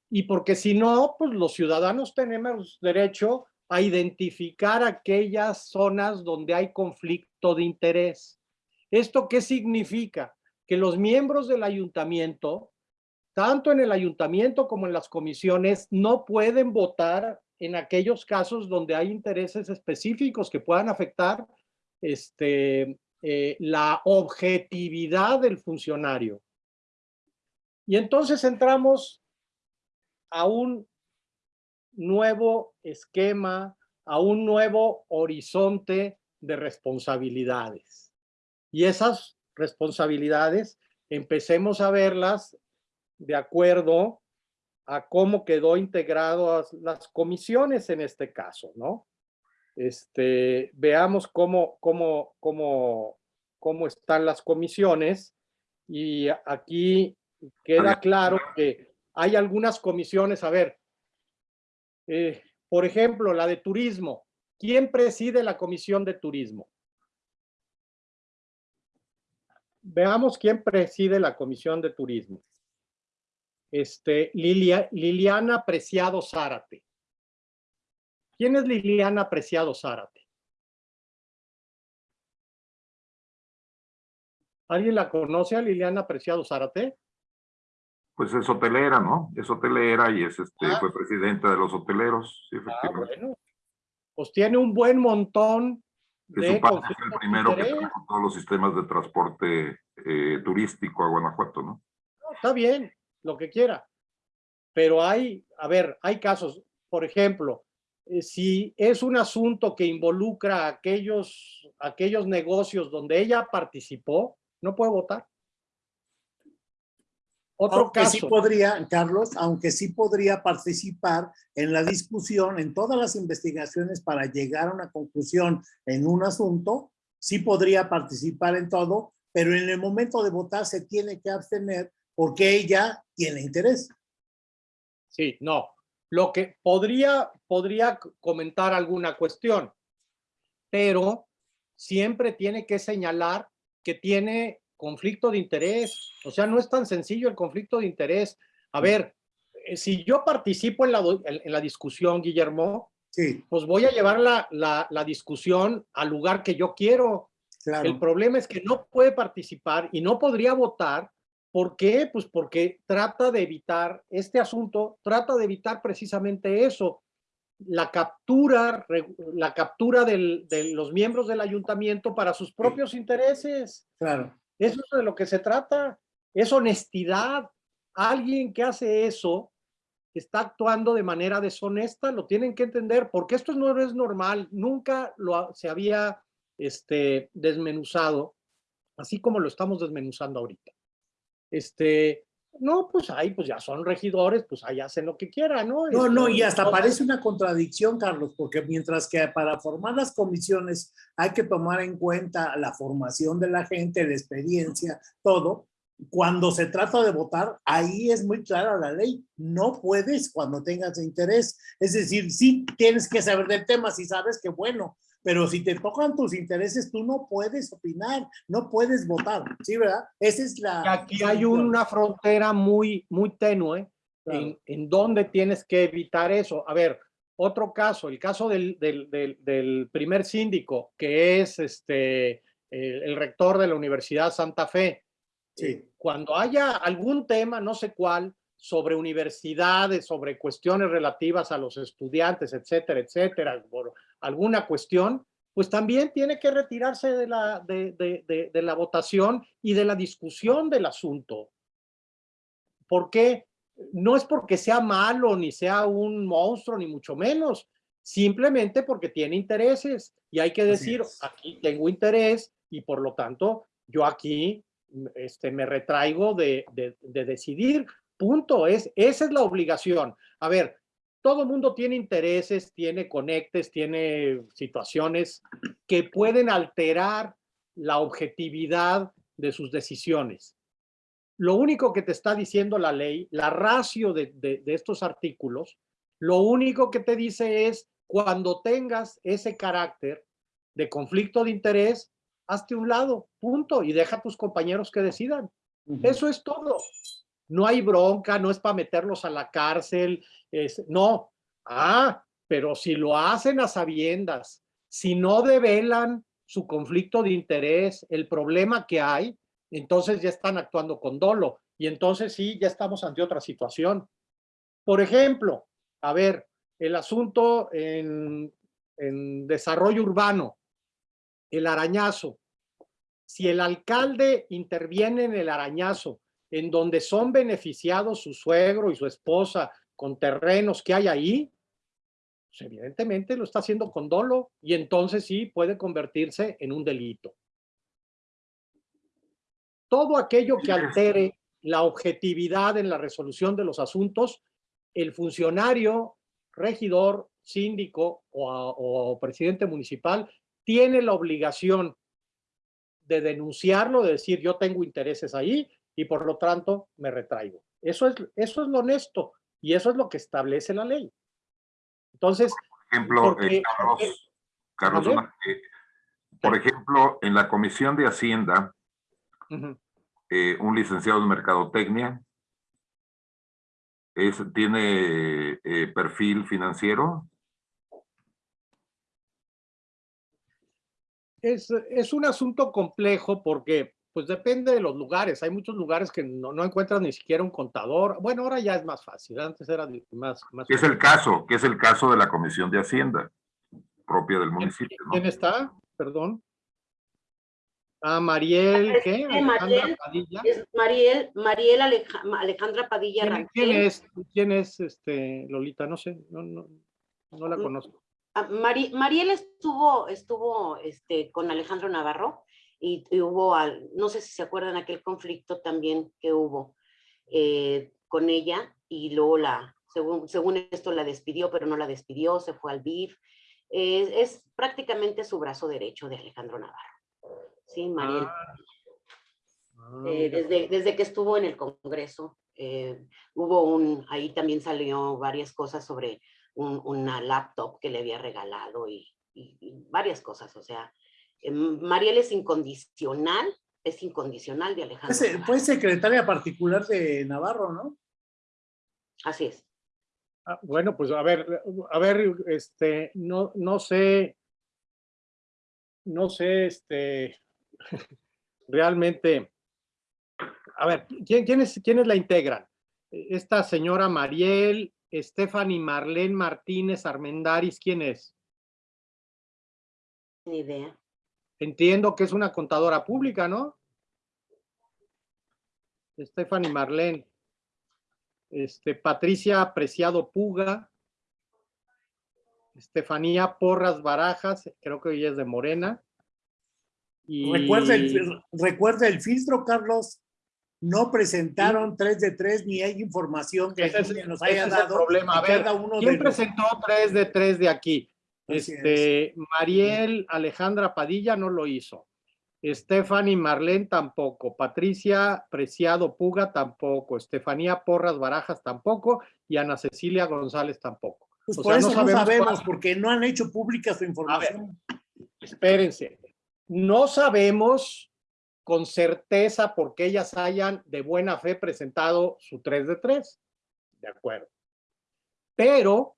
Y porque si no, pues los ciudadanos tenemos derecho a identificar aquellas zonas donde hay conflicto de interés. ¿Esto qué significa? Que los miembros del ayuntamiento, tanto en el ayuntamiento como en las comisiones, no pueden votar en aquellos casos donde hay intereses específicos que puedan afectar este, eh, la objetividad del funcionario. Y entonces entramos a un nuevo esquema, a un nuevo horizonte de responsabilidades. Y esas responsabilidades empecemos a verlas de acuerdo a cómo quedó integrado las comisiones en este caso, ¿no? Este, veamos cómo, cómo, cómo, cómo están las comisiones y aquí queda claro que hay algunas comisiones, a ver, eh, por ejemplo, la de turismo. ¿Quién preside la comisión de turismo? Veamos quién preside la comisión de turismo. Este, Lilia, Liliana Preciado Zárate. ¿Quién es Liliana Preciado Zárate? ¿Alguien la conoce a Liliana Preciado Zárate? Pues es hotelera, ¿no? Es hotelera y es este, Ah. fue presidenta de los hoteleros, sí, Ah, bueno. Pues tiene un buen montón de su padre fue el primero que trajo todos los sistemas de transporte eh, turístico a Guanajuato, ¿no? No, está bien, lo que quiera. Pero hay, a ver, hay casos, por ejemplo, eh, si es un asunto que involucra aquellos, aquellos negocios donde ella participó, no puede votar. Otro Aunque sí caso, podría, Carlos, aunque sí podría participar en la discusión, en todas las investigaciones para llegar a una conclusión en un asunto, sí podría participar en todo, pero en el momento de votar se tiene que abstener porque ella tiene interés. sí, no. Lo que podría, podría comentar alguna cuestión, pero siempre tiene que señalar que tiene conflicto de interés. O sea, no es tan sencillo el conflicto de interés. A ver, eh, si yo participo en la, en la discusión, Guillermo, Sí, pues voy a llevar la, la, la discusión al lugar que yo quiero. El problema es que no puede participar y no podría votar. ¿Por qué? Pues porque trata de evitar, este asunto trata de evitar precisamente eso, la captura, la captura del- de los miembros del ayuntamiento para sus propios intereses. Claro. Eso es de lo que se trata. Es honestidad. Alguien que hace eso está actuando de manera deshonesta, lo tienen que entender, porque esto no es normal. Nunca lo se había este, desmenuzado, así como lo estamos desmenuzando ahorita. Este, no, pues ahí pues ya son regidores, pues ahí hacen lo que quieran, ¿no? No, no, y hasta parece una contradicción, Carlos, porque mientras que para formar las comisiones hay que tomar en cuenta la formación de la gente, la experiencia, todo, cuando se trata de votar, ahí es muy clara la ley. No puedes cuando tengas interés. Es decir, sí tienes que saber del tema, si sabes que bueno, pero si te tocan tus intereses, tú no puedes opinar, no puedes votar, ¿sí, verdad? Esa es la... aquí hay una frontera muy, muy tenue Claro. en, en donde tienes que evitar eso. A ver, otro caso, el caso del, del, del, del primer síndico, que es este, el, el rector de la Universidad Santa Fe. Sí. Cuando haya algún tema, no sé cuál, sobre universidades, sobre cuestiones relativas a los estudiantes, etcétera, etcétera, por alguna cuestión, pues también tiene que retirarse de la, de, de, de, de la votación y de la discusión del asunto. ¿Por qué? No es porque sea malo, ni sea un monstruo, ni mucho menos, simplemente porque tiene intereses y hay que decir, aquí tengo interés y por lo tanto yo aquí este, me retraigo de, de, de decidir, punto, es, esa es la obligación. A ver, todo mundo tiene intereses, tiene conectes, tiene situaciones que pueden alterar la objetividad de sus decisiones. Lo único que te está diciendo la ley, la ratio de, de, de estos artículos, lo único que te dice es cuando tengas ese carácter de conflicto de interés, hazte un lado, punto, y deja a tus compañeros que decidan. Eso es todo. No hay bronca, no es para meterlos a la cárcel, no. Ah, pero si lo hacen a sabiendas, si no develan su conflicto de interés, el problema que hay, entonces ya están actuando con dolo y entonces sí, ya estamos ante otra situación. Por ejemplo, a ver, el asunto en desarrollo urbano, el arañazo. Si el alcalde interviene en el arañazo, en donde son beneficiados su suegro y su esposa con terrenos que hay ahí, pues evidentemente lo está haciendo con dolo y entonces sí puede convertirse en un delito. Todo aquello que altere la objetividad en la resolución de los asuntos, el funcionario, regidor, síndico o, o presidente municipal tiene la obligación de denunciarlo, de decir yo tengo intereses ahí y por lo tanto me retraigo. Eso es, eso es lo honesto y eso es lo que establece la ley. Entonces, por ejemplo, porque- eh, Carlos, Carlos, eh, por ejemplo, en la Comisión de Hacienda, eh, un licenciado en Mercadotecnia es, tiene perfil financiero. es, es un asunto complejo porque pues depende de los lugares. Hay muchos lugares que no, no encuentran ni siquiera un contador. Bueno, ahora ya es más fácil. Antes era más... más que es el caso, que es el caso de la Comisión de Hacienda propia del municipio, ¿no? ¿Quién está? Perdón. Ah, Mariel, ¿qué? Alejandra Mariel. Padilla. Es Mariel, Mariel Aleja- Alejandra Padilla ¿Quién, quién es? ¿Quién es este Lolita? No sé, no, no, no la Mm. conozco. Ah, Mari- Mariel estuvo, estuvo este, con Alejandro Navarro y, y hubo, al- no sé si se acuerdan aquel conflicto también que hubo eh, con ella y luego la, según, según esto la despidió, pero no la despidió, se fue al BIF. Eh, es prácticamente su brazo derecho de Alejandro Navarro. Sí, Mariel. Ah, ah, Eh, desde, desde que estuvo en el Congreso, eh, hubo un, ahí también salió varias cosas sobre un- una laptop que le había regalado y, y- y varias cosas. O sea, Mariel es incondicional, es incondicional de Alejandro. Fue, secretaria particular de Navarro, ¿no? Así es. Ah, bueno, pues a ver, a ver, este, no, no sé, no sé, este, [LAUGHS] realmente, a ver, ¿quién, quién es, quiénes la integran? Esta señora Mariel, Stephanie Marlene Martínez Armendaris, ¿quién es? Ni idea. Entiendo que es una contadora pública, ¿no? Stephanie Marlene. Este, Patricia Preciado Puga. Estefanía Porras Barajas, creo que ella es de Morena. Y... Recuerda, el, recuerda el filtro, Carlos. No presentaron tres de tres ni hay información que Ese nos ese haya es el dado. problema. A ver, cada uno ¿Quién de los- presentó tres de tres de aquí? Así Este, Mariel Alejandra Padilla no lo hizo. Stephanie Marlene tampoco. Patricia Preciado Puga tampoco. Estefanía Porras Barajas tampoco. Y Ana Cecilia González tampoco. Pues o por sea, eso no no sabemos porque no han hecho pública su información. Espérense. No sabemos con certeza por qué ellas hayan de buena fe presentado su 3 de 3. De acuerdo. Pero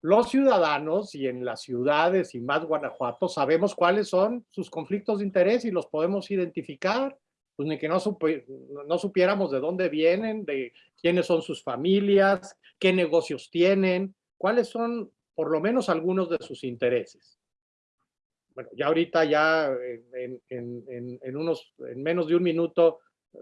los ciudadanos y en las ciudades y más Guanajuato sabemos cuáles son sus conflictos de interés y los podemos identificar. Pues ni que no, supi- no supiéramos de dónde vienen, de quiénes son sus familias, qué negocios tienen, cuáles son por lo menos algunos de sus intereses. Bueno, ya ahorita ya en, menos de un minuto, eh,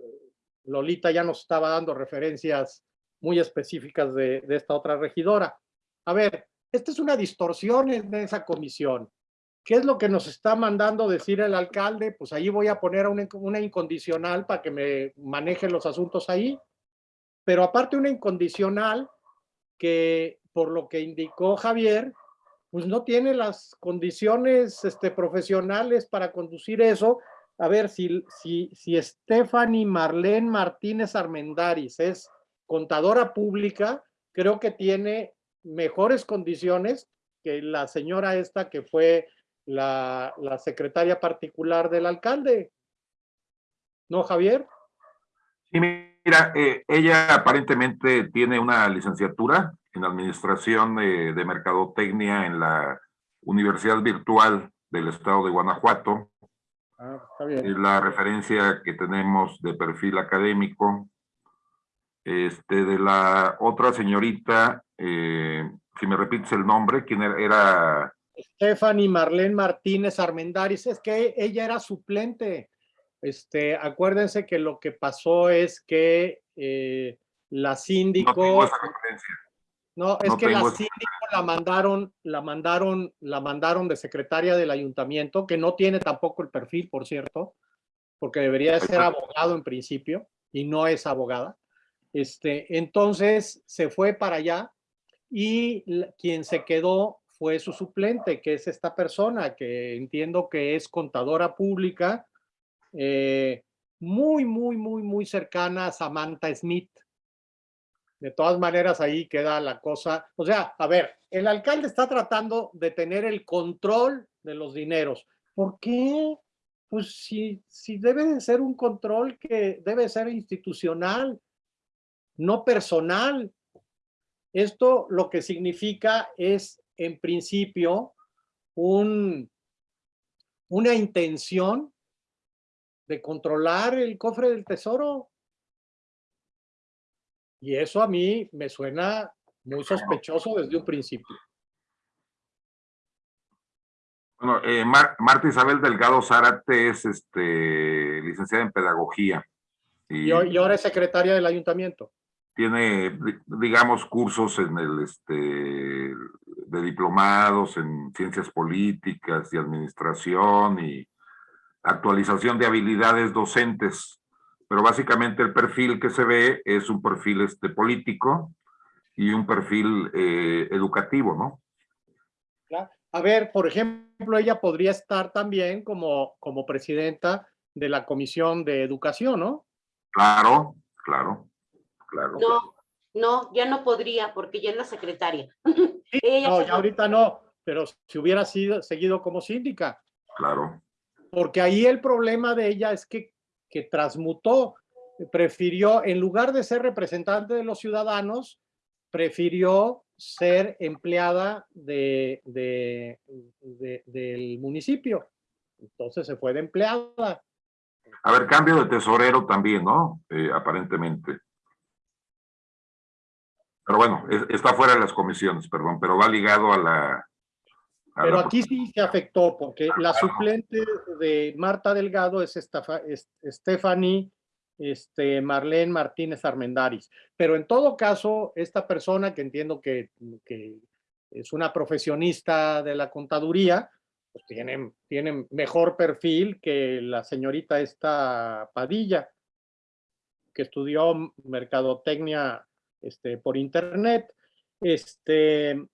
Lolita ya nos estaba dando referencias muy específicas de esta otra regidora. A ver, esta es una distorsión en esa comisión. ¿Qué es lo que nos está mandando decir el alcalde? Pues ahí voy a poner una, una incondicional para que me maneje los asuntos ahí. Pero aparte una incondicional que, por lo que indicó Javier, pues no tiene las condiciones este, profesionales para conducir eso. A ver, si, si, si Stephanie Marlene Martínez Armendaris es contadora pública, creo que tiene mejores condiciones que la señora esta que fue la, la secretaria particular del alcalde. ¿No, Javier? Sí, mira, eh, ella aparentemente tiene una licenciatura en Administración eh, de Mercadotecnia en la Universidad Virtual del Estado de Guanajuato. Ah, está bien. Es la referencia que tenemos de perfil académico. Este, de la otra señorita, eh, si me repites el nombre, ¿quién era? Era Stephanie Marlene Martínez Armendaris, es que ella era suplente. Este, acuérdense que lo que pasó es que eh, la no síndico, tengo esa referencia. No, es No que la síndico la mandaron, la mandaron, la mandaron de secretaria del ayuntamiento, que no tiene tampoco el perfil, por cierto, porque debería de ser abogado en principio y no es abogada. Este, entonces se fue para allá y quien se quedó fue su suplente, que es esta persona que entiendo que es contadora pública, eh, muy, muy, muy, muy cercana a Samantha Smith. De todas maneras, ahí queda la cosa. O sea, a ver, el alcalde está tratando de tener el control de los dineros. ¿Por qué? Pues si, si debe de ser un control que debe ser institucional, no personal. Esto lo que significa es, en principio, un, una intención de controlar el cofre del tesoro. Y eso a mí me suena muy sospechoso desde un principio. Bueno, eh, Mar- Marta Isabel Delgado Zárate es este, licenciada en pedagogía. Y Y, y ahora es secretaria del ayuntamiento. Tiene, di- digamos, cursos en el, este, de diplomados en ciencias políticas y administración y actualización de habilidades docentes. Pero básicamente el perfil que se ve es un perfil este, político y un perfil eh, educativo, ¿no? A ver, por ejemplo, ella podría estar también como, como presidenta de la Comisión de Educación, ¿no? Claro, claro, claro. No, no, ya no podría porque ya es la secretaria. [LAUGHS] Sí, Ella no, ya ahorita no, pero si hubiera sido seguido como síndica, Claro. porque ahí el problema de ella es que, que transmutó, prefirió, en lugar de ser representante de los ciudadanos, prefirió ser empleada de, de- de- del municipio. Entonces se fue de empleada. A ver, cambio de tesorero también, ¿no? Eh, aparentemente. Pero bueno, es- está fuera de las comisiones, perdón, pero va ligado a la... a Pero la- aquí sí se afectó, porque la suplente de Marta Delgado es- Stephanie este, Marlene Martínez Armendaris. Pero en todo caso, esta persona que entiendo que, que es una profesionista de la contaduría, pues tiene, tiene mejor perfil que la señorita esta Padilla, que estudió mercadotecnia este, por internet. Este,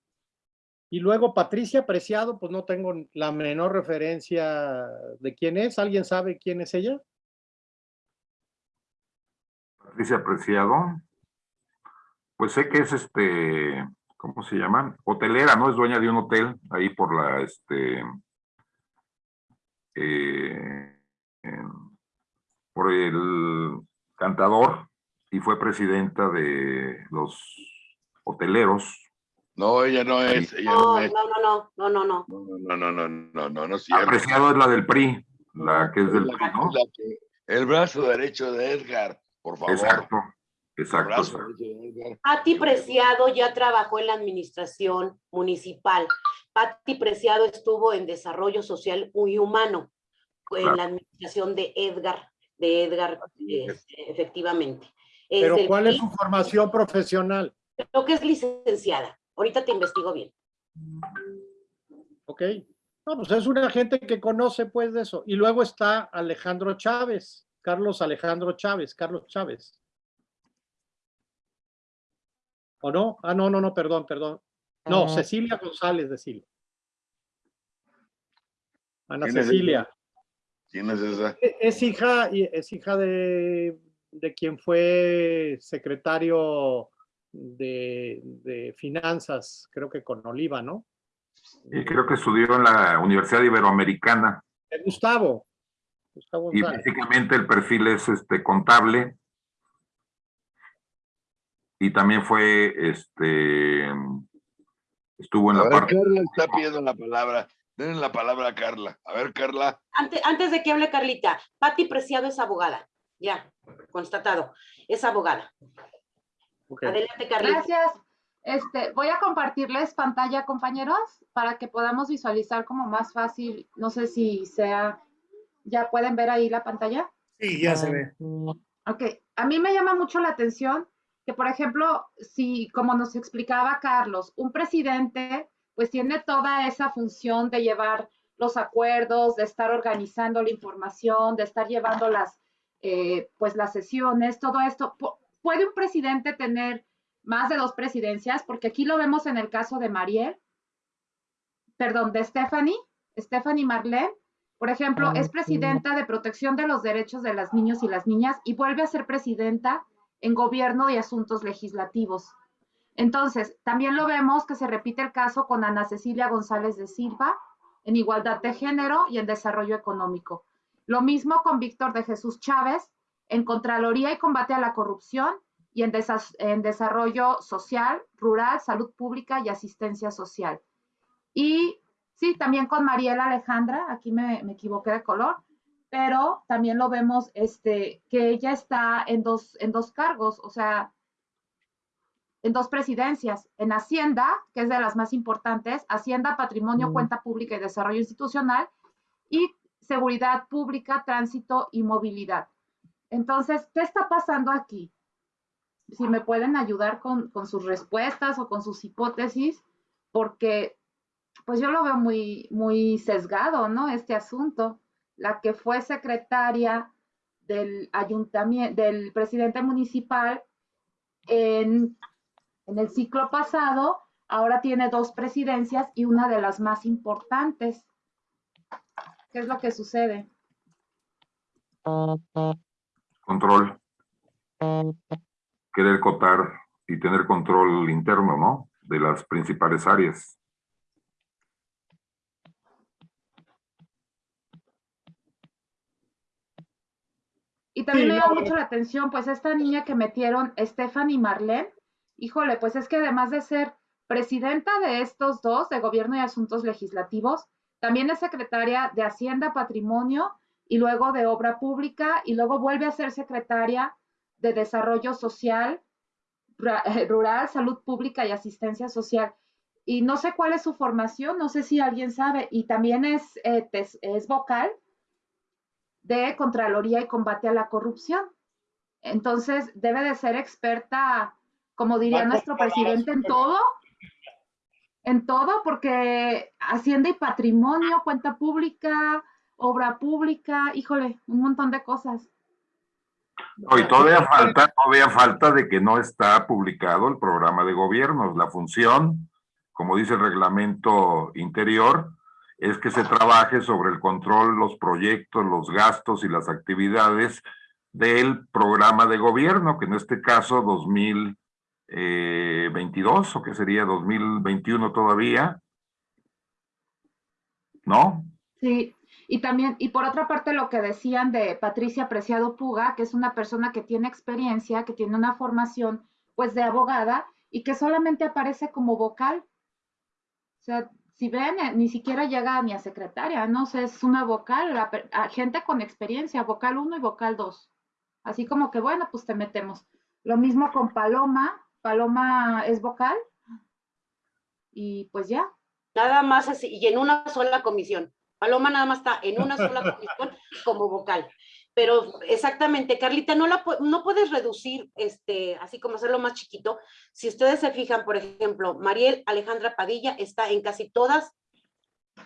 y luego Patricia Preciado, pues no tengo la menor referencia de quién es. ¿Alguien sabe quién es ella? Patricia Apreciado. Pues sé que es este, ¿cómo se llama? Hotelera, ¿no? Es dueña de un hotel ahí por la, este, eh, por el cantador y fue presidenta de los hoteleros. No, ella no es, ella no No, es. no, no, no, no, no, no. No, no, no, no, no, no, no es cierto. Apreciado es la del PRI, la que es del La- PRI, ¿no? la que- El brazo derecho de Edgar, por favor. Exacto, exacto. exacto. Patti Preciado ya trabajó en la administración municipal. Patti Preciado estuvo en desarrollo social y humano en Claro. la administración de Edgar, de Edgar, este, efectivamente. Es Pero del ¿cuál es su formación profesional? Creo que es licenciada. Ahorita te investigo bien. Ok. No, pues es una gente que conoce pues de eso. Y luego está Alejandro Chávez, Carlos Alejandro Chávez, Carlos Chávez. ¿O no? Ah, no, no, no, perdón, perdón. No, Cecilia González de Silva. Ana ¿Quién es Cecilia. ¿Quién es esa? E- Es hija, y- es hija de, de quien fue secretario de, de finanzas, creo que con Oliva, ¿no? Y creo que estudió en la Universidad Iberoamericana. De Gustavo. Gustavo Y básicamente el perfil es este contable. Y también fue este estuvo en A la ver, parte. Carla está pidiendo la palabra. Denle la palabra a Carla. A ver, Carla. Antes, antes de que hable Carlita, Patti Preciado es abogada. Ya, constatado. Es abogada. Adelante, Carlita. Gracias. Este, voy a compartirles pantalla, compañeros, para que podamos visualizar como más fácil. No sé si sea, ¿ya pueden ver ahí la pantalla? Sí, ya se ve. Ok, a mí me llama mucho la atención que, por ejemplo, si, como nos explicaba Carlos, un presidente pues tiene toda esa función de llevar los acuerdos, de estar organizando la información, de estar llevando las, eh, pues las sesiones, todo esto. ¿Puede un presidente tener más de dos presidencias? Porque aquí lo vemos en el caso de Mariel, perdón, de Stephanie, Stephanie Marlene, por ejemplo, es presidenta de protección de los derechos de las niños y las niñas y vuelve a ser presidenta en gobierno y asuntos legislativos. Entonces, también lo vemos que se repite el caso con Ana Cecilia González de Silva en igualdad de género y en desarrollo económico. Lo mismo con Víctor de Jesús Chávez en Contraloría y combate a la corrupción y en, en desarrollo social, rural, salud pública y asistencia social. Y Sí, también con Mariela Alejandra, aquí me, equivoqué de color, pero también lo vemos este, que ella está en dos, en dos cargos, o sea, en dos presidencias, en Hacienda, que es de las más importantes, Hacienda, Patrimonio, Mm. Cuenta Pública y Desarrollo Institucional, y Seguridad Pública, Tránsito y Movilidad. Entonces, ¿qué está pasando aquí? Si me pueden ayudar con, con sus respuestas o con sus hipótesis, porque pues yo lo veo muy, muy sesgado, ¿no? Este asunto. La que fue secretaria del ayuntamiento, del presidente municipal en, en el ciclo pasado, ahora tiene dos presidencias y una de las más importantes. ¿Qué es lo que sucede? Control. Querer cotar y tener control interno, ¿no? De las principales áreas. Y también Sí, me eh. mucho la atención, pues esta niña que metieron, Stephanie Marlene, híjole, pues es que además de ser presidenta de estos dos, de Gobierno y Asuntos Legislativos, también es secretaria de Hacienda, Patrimonio y luego de Obra Pública y luego vuelve a ser secretaria de Desarrollo Social, Ra- [LAUGHS] Rural, Salud Pública y Asistencia Social. Y no sé cuál es su formación, no sé si alguien sabe, y también es, eh, tes- es vocal de Contraloría y Combate a la Corrupción. Entonces, debe de ser experta, como diría nuestro presidente, en todo, en todo, porque Hacienda y Patrimonio, cuenta pública, obra pública, híjole, un montón de cosas. No, y todavía falta, todavía falta de que no está publicado el programa de gobiernos. La función, como dice el reglamento interior, es que se trabaje sobre el control, los proyectos, los gastos y las actividades del programa de gobierno, que en este caso 2022 o que sería 2021 todavía. ¿No? Sí, y también, y por otra parte, lo que decían de Patricia Preciado Puga, que es una persona que tiene experiencia, que tiene una formación, pues, de abogada y que solamente aparece como vocal. O sea, si ven, eh, ni siquiera llega ni a secretaria, no sé, es una vocal, gente con experiencia, vocal 1 y vocal 2. Así como que, bueno, pues te metemos. Lo mismo con Paloma, Paloma es vocal. Y pues ya, Nada más así, y en una sola comisión. Paloma nada más está en una sola comisión [LAUGHS] como vocal. Pero exactamente, Carlita, no, la, no puedes reducir, este, así como hacerlo más chiquito. Si ustedes se fijan, por ejemplo, Mariel Alejandra Padilla está en casi todas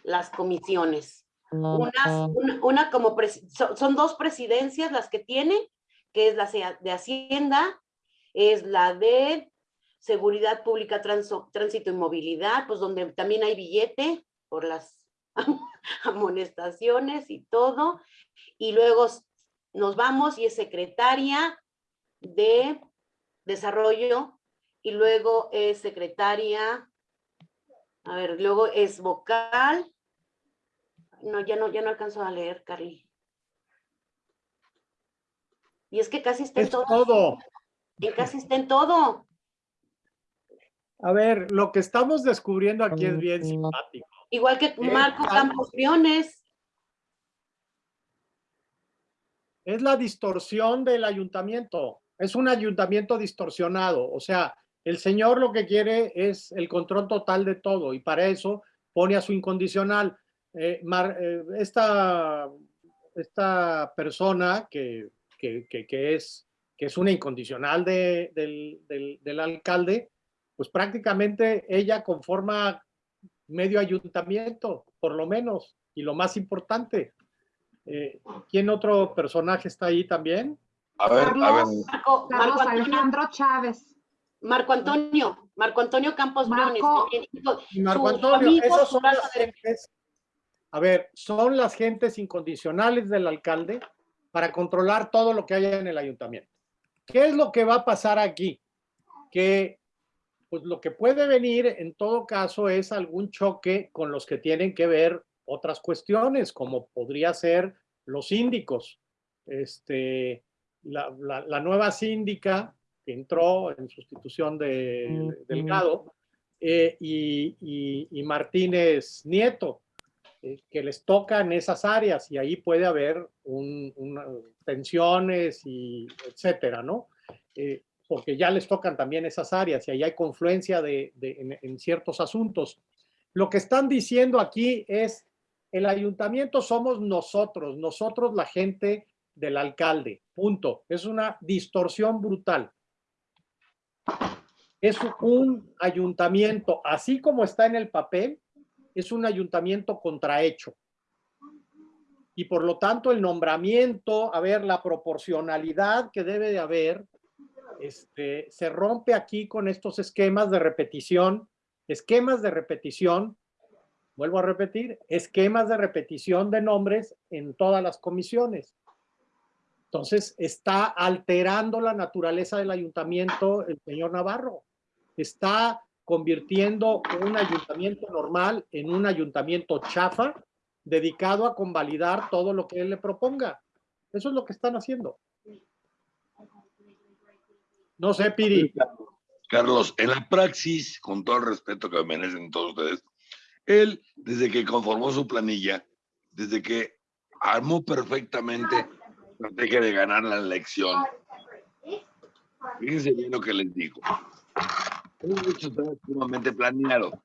las comisiones. Unas- una, una como, son, son dos presidencias las que tiene, que es la de Hacienda, es la de Seguridad Pública, Transo- Tránsito y Movilidad, pues donde también hay billete por las [LAUGHS] amonestaciones y todo. Y luego nos vamos y es secretaria de Desarrollo y luego es secretaria, a ver, luego es vocal. No, ya no, ya no alcanzo a leer, Carly. Y es que casi está Es todo. todo. En casi está en todo. A ver, lo que estamos descubriendo aquí es bien simpático. Igual que Marco ah. Campos Briones. Es la distorsión del ayuntamiento. Es un ayuntamiento distorsionado. O sea, el señor lo que quiere es el control total de todo y para eso pone a su incondicional. Eh, Mar- eh, esta, esta persona que, que- que- que es que es una incondicional de- del, del- del alcalde, pues prácticamente ella conforma medio ayuntamiento, por lo menos, y lo más importante. eh, ¿Quién otro personaje está ahí también? A ver, a ver. Marco, Carlos Marco Antonio, Alejandro Chávez. Marco Antonio, Marco Antonio Campos Marco- Briones. Marco Antonio, amigo, esos son las gentes, a ver, son las gentes incondicionales del alcalde para controlar todo lo que haya en el ayuntamiento. ¿Qué es lo que va a pasar aquí? Que pues lo que puede venir en todo caso es algún choque con los que tienen que ver otras cuestiones, como podría ser los síndicos. Este, la, la- la nueva síndica que entró en sustitución de Delgado eh, y, y- y Martínez Nieto, que les tocan esas áreas y ahí puede haber tensiones y etcétera, ¿no? Eh, porque ya les tocan también esas áreas y ahí hay confluencia de- en, en ciertos asuntos. Lo que están diciendo aquí es, el ayuntamiento somos nosotros, nosotros la gente del alcalde, punto. Es una distorsión brutal. Es un ayuntamiento, así como está en el papel, es un ayuntamiento contrahecho. Y por lo tanto el nombramiento, a ver, la proporcionalidad que debe de haber, este, se rompe aquí con estos esquemas de repetición, esquemas de repetición, vuelvo a repetir, esquemas de repetición de nombres en todas las comisiones. Entonces, está alterando la naturaleza del ayuntamiento el señor Navarro. Está convirtiendo un ayuntamiento normal en un ayuntamiento chafa, dedicado a convalidar todo lo que él le proponga. Eso es lo que están haciendo. No sé, Piri. Carlos, en la praxis, con todo el respeto que me merecen todos ustedes, él, desde que conformó su planilla, desde que armó perfectamente la estrategia de ganar la elección, fíjense bien lo que les digo. Esto está sumamente planeado.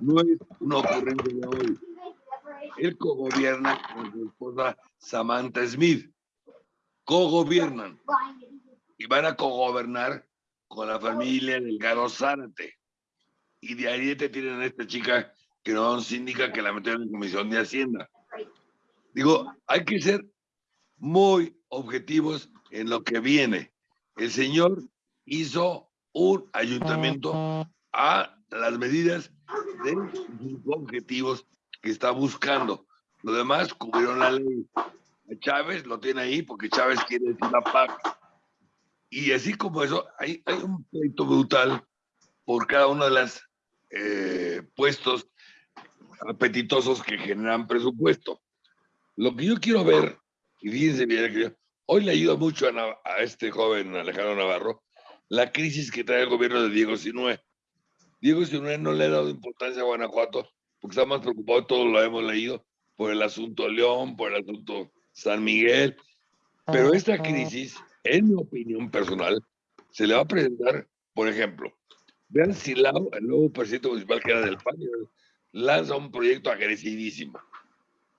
No es una ocurrencia de hoy. Él cogobierna con su esposa Samantha Smith. Cogobiernan. Y van a cogobernar con la familia Delgado Zárate. Y de ahí te tienen a esta chica que no es síndica que la metieron en comisión de Hacienda. Digo, hay que ser muy objetivos en lo que viene. El señor hizo un ayuntamiento a las medidas de objetivos que está buscando. Lo demás cubrieron la ley. Chávez lo tiene ahí porque Chávez quiere decir la PAC. Y así como eso, hay, hay un pleito brutal por cada uno de los puestos apetitosos que generan presupuesto. Lo que yo quiero ver, y fíjense bien, hoy le ayuda mucho a este joven Alejandro Navarro la crisis que trae el gobierno de Diego Sinue. Diego Sinue no le ha dado importancia a Guanajuato porque está más preocupado, todos lo hemos leído, por el asunto León, por el asunto San Miguel. Pero esta crisis, en mi opinión personal, se le va a presentar, por ejemplo, vean Silao, el nuevo presidente municipal que era del PAN, lanza un proyecto agresivísimo.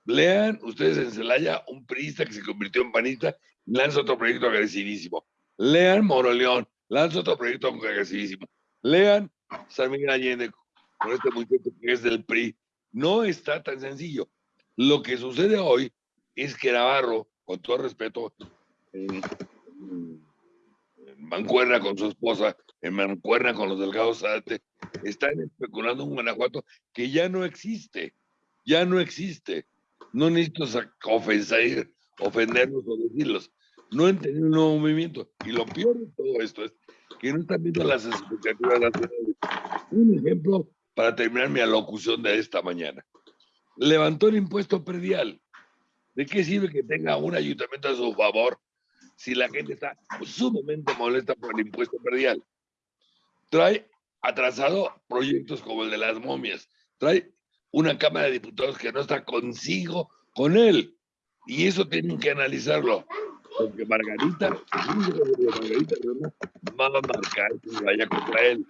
Lean ustedes en Celaya un priista que se convirtió en panista lanza otro proyecto agresivísimo. Lean Moroleón, lanza otro proyecto agresivísimo. Lean San Miguel Allende con este muchacho que es del PRI. No está tan sencillo. Lo que sucede hoy es que Navarro, con todo respeto, en, mancuerna con su esposa, en mancuerna con los delgados Zárate, están especulando un Guanajuato que ya no existe. Ya no existe. No necesito ofender, ofenderlos o decirlos. No tenido un nuevo movimiento. Y lo peor de todo esto es que no están viendo las expectativas nacionales. Un ejemplo para terminar mi alocución de esta mañana. Levantó el impuesto predial. ¿De qué sirve que tenga un ayuntamiento a su favor si la gente está sumamente molesta por el impuesto predial? Trae atrasado proyectos como el de las momias. Trae una Cámara de Diputados que no está consigo con él. Y eso tienen que analizarlo. Porque Margarita, Margarita va a marcar que vaya contra él.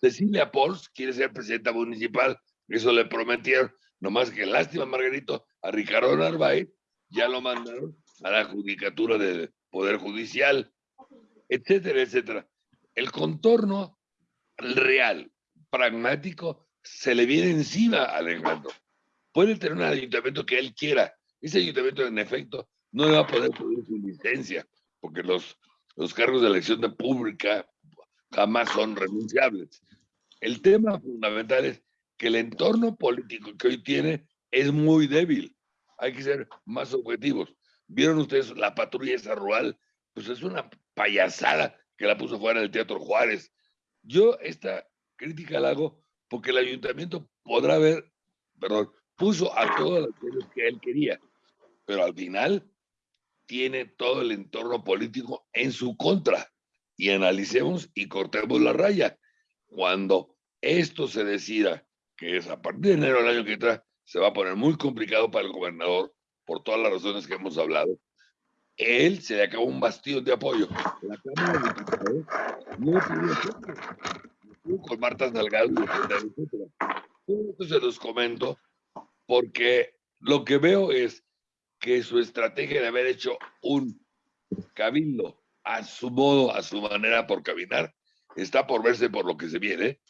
Cecilia Pons quiere ser presidenta municipal, eso le prometieron. Nomás que lástima, Margarito, a Ricardo Narváez ya lo mandaron a la judicatura del Poder Judicial. etcétera, etcétera. El contorno real, pragmático, se le viene encima a Alejandro. Puede tener un ayuntamiento que él quiera. Ese ayuntamiento, en efecto, no le va a poder pedir su licencia, porque los, los cargos de elección de pública jamás son renunciables. El tema fundamental es que el entorno político que hoy tiene es muy débil. Hay que ser más objetivos. ¿Vieron ustedes la patrulla esa rural? Pues es una payasada que la puso fuera del Teatro Juárez. Yo esta crítica la hago porque el ayuntamiento podrá ver, perdón, puso a todos los que él quería, pero al final tiene todo el entorno político en su contra. Y analicemos y cortemos la raya. Cuando esto se decida, que es a partir de enero del año que entra, se va a poner muy complicado para el gobernador por todas las razones que hemos hablado. Él se le acabó un bastión de apoyo. La Cámara de Diputados no tiene con Marta Salgado, etc. Todo esto se los comento porque lo que veo es que su estrategia de haber hecho un cabildo a su modo, a su manera por caminar, está por verse por lo que se viene.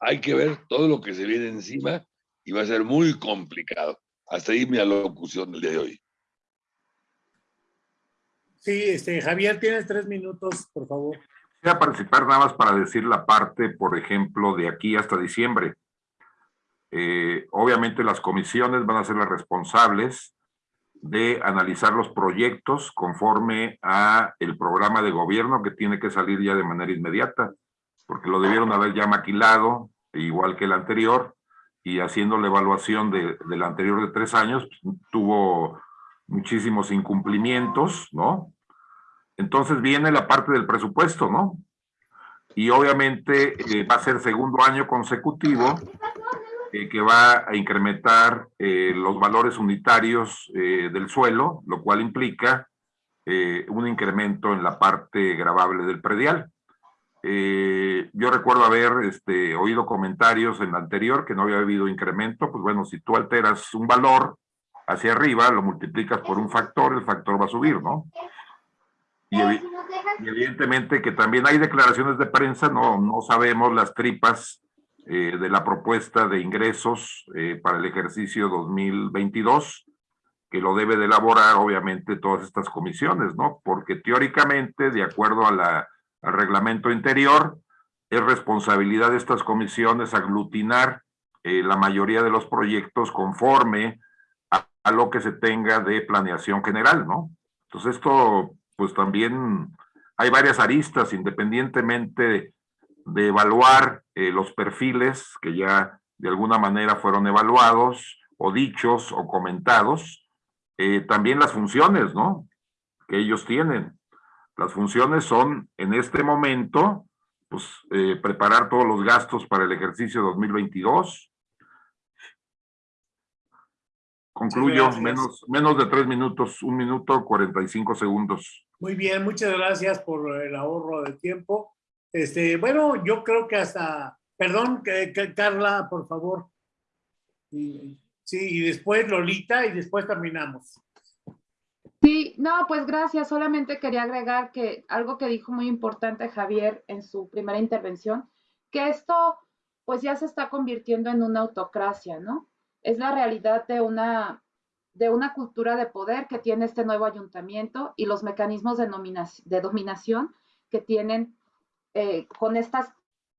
Hay que ver todo lo que se viene encima y va a ser muy complicado. Hasta ahí mi alocución del día de hoy. Sí, este, Javier, tienes tres minutos, por favor. Voy a participar nada más para decir la parte, por ejemplo, de aquí hasta diciembre. Eh, obviamente las comisiones van a ser las responsables de analizar los proyectos conforme a el programa de gobierno que tiene que salir ya de manera inmediata, porque lo debieron haber ya maquilado, igual que el anterior, y haciendo la evaluación de, del anterior de tres años, pues, tuvo muchísimos incumplimientos, ¿no? Entonces viene la parte del presupuesto, ¿no? Y obviamente eh, va a ser segundo año consecutivo eh, que va a incrementar eh, los valores unitarios del suelo, lo cual implica un incremento en la parte gravable del predial. Eh, yo recuerdo haber este, oído comentarios en la anterior que no había habido incremento, pues bueno, si tú alteras un valor hacia arriba, lo multiplicas por un factor, el factor va a subir, ¿no? Y, evidentemente que también hay declaraciones de prensa, no, no sabemos las tripas eh, de la propuesta de ingresos eh, para el ejercicio 2022, que lo debe de elaborar obviamente todas estas comisiones, ¿no? Porque teóricamente, de acuerdo a la al reglamento interior. Es responsabilidad de estas comisiones aglutinar eh, la mayoría de los proyectos conforme a, lo que se tenga de planeación general, ¿no? Entonces esto, pues también hay varias aristas, independientemente de, evaluar eh, los perfiles que ya de alguna manera fueron evaluados o dichos o comentados, eh, también las funciones, ¿no? Que ellos tienen. Las funciones son, en este momento, pues, eh, preparar todos los gastos para el ejercicio 2022. Concluyo, menos, menos de tres minutos, un minuto, 45 segundos. Muy bien, muchas gracias por el ahorro de tiempo. Este, bueno, yo creo que hasta, perdón, que, Carla, por favor. sí, y después Lolita y después terminamos. Sí, no, pues gracias. Solamente quería agregar que algo que dijo muy importante Javier en su primera intervención, que esto pues ya se está convirtiendo en una autocracia, ¿no? Es la realidad de una, de una cultura de poder que tiene este nuevo ayuntamiento y los mecanismos de, de dominación que tienen eh, con estas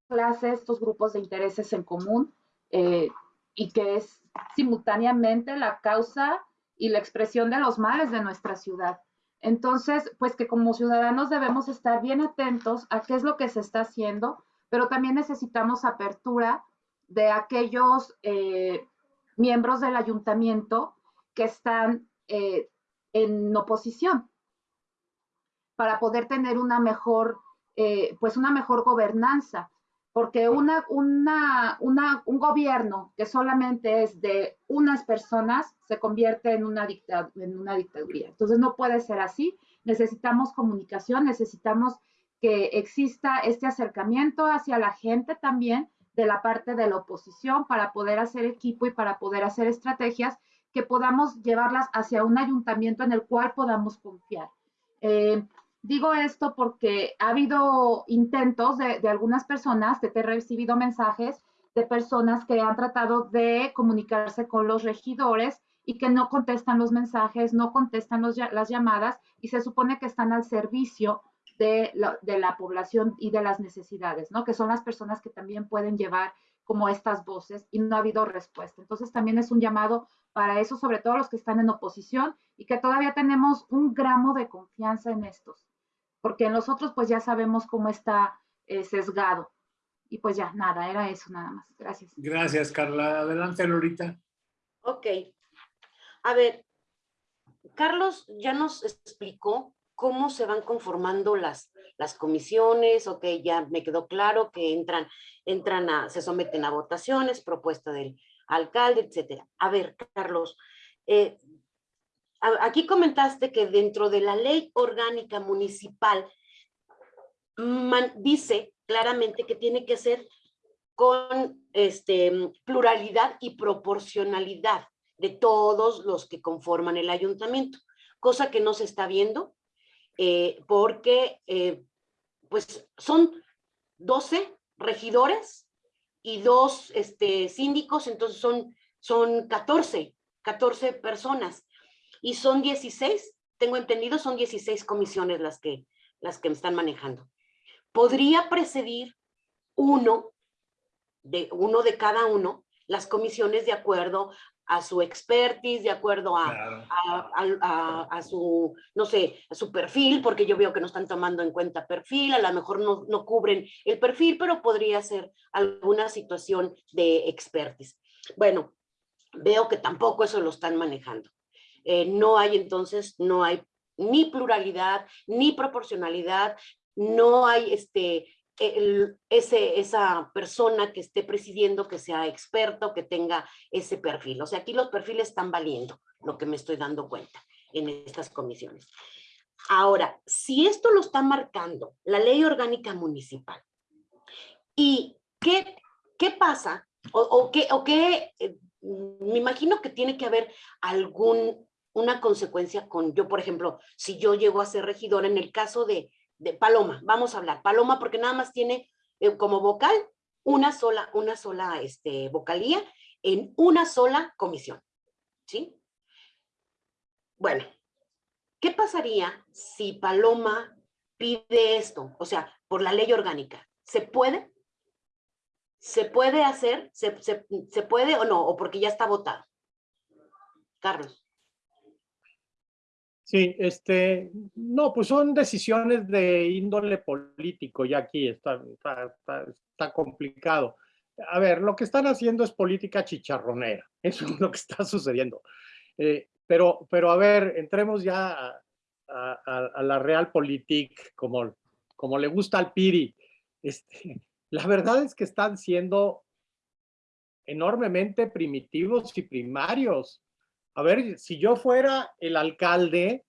clases, estos grupos de intereses en común eh, y que es simultáneamente la causa y la expresión de los males de nuestra ciudad. Entonces, pues que como ciudadanos debemos estar bien atentos a qué es lo que se está haciendo, pero también necesitamos apertura de aquellos eh, miembros del ayuntamiento que están en oposición para poder tener una mejor, eh, pues una mejor gobernanza porque una, una, una, un gobierno que solamente es de unas personas se convierte en una, en una dictadura. Entonces no puede ser así. Necesitamos comunicación, necesitamos que exista este acercamiento hacia la gente también de la parte de la oposición para poder hacer equipo y para poder hacer estrategias que podamos llevarlas hacia un ayuntamiento en el cual podamos confiar. Eh, Digo esto porque ha habido intentos de, algunas personas, que he recibido mensajes de personas que han tratado de comunicarse con los regidores y que no contestan los mensajes, no contestan las llamadas y se supone que están al servicio de la, de la, población y de las necesidades, ¿no? Que son las personas que también pueden llevar como estas voces y no ha habido respuesta. Entonces también es un llamado para eso, sobre todo los que están en oposición y que todavía tenemos un gramo de confianza en estos, porque en los otros pues ya sabemos cómo está eh, sesgado. Y pues ya, nada, era eso nada más. Gracias. Gracias, Carla. Adelante, Lorita. Ok. A ver, Carlos ya nos explicó cómo se van conformando las, las comisiones, ok, ya me quedó claro que entran, entran a, se someten a votaciones, propuesta del alcalde, etcétera. A ver, Carlos, eh, aquí comentaste que dentro de la ley orgánica municipal dice claramente que tiene que ser con este, pluralidad y proporcionalidad de todos los que conforman el ayuntamiento, cosa que no se está viendo eh, porque eh, pues son 12 regidores y dos este, síndicos, entonces son, son 14, 14 personas y son 16, tengo entendido, son 16 comisiones las que, las que me están manejando podría precedir uno de, uno de cada uno las comisiones de acuerdo a su expertise, de acuerdo a, Claro. a, a- a su, no sé, a su perfil, porque yo veo que no están tomando en cuenta perfil, a lo mejor no, no cubren el perfil, pero podría ser alguna situación de expertise. Bueno, veo que tampoco eso lo están manejando. Eh, no hay entonces, no hay ni pluralidad, ni proporcionalidad, no hay este, ese, esa persona que esté presidiendo que sea experto, que tenga ese perfil. O sea, aquí los perfiles están valiendo, lo que me estoy dando cuenta en estas comisiones. Ahora, si esto lo está marcando la ley orgánica municipal, ¿y qué, qué pasa? O, o qué, o qué, eh, me imagino que tiene que haber algún, una consecuencia con, yo por ejemplo, si yo llego a ser regidor en el caso de, de Paloma, vamos a hablar, Paloma porque nada más tiene eh, como vocal una sola, una sola este, vocalía en una sola comisión, ¿sí? Bueno, ¿qué pasaría si Paloma pide esto? O sea, por la ley orgánica, ¿se puede? ¿Se puede hacer? ¿Se, se, se puede o no? ¿O porque ya está votado? Carlos. Sí, este, no, pues son decisiones de índole político, ya aquí está, está complicado. A ver, lo que están haciendo es política chicharronera, [LAUGHS] eso es lo que está sucediendo. Eh, pero, pero a ver, entremos ya a, a, a la realpolitik, como, como le gusta al Piri. Este, [LAUGHS] la verdad es que están siendo enormemente primitivos y primarios. A ver, si yo fuera el alcalde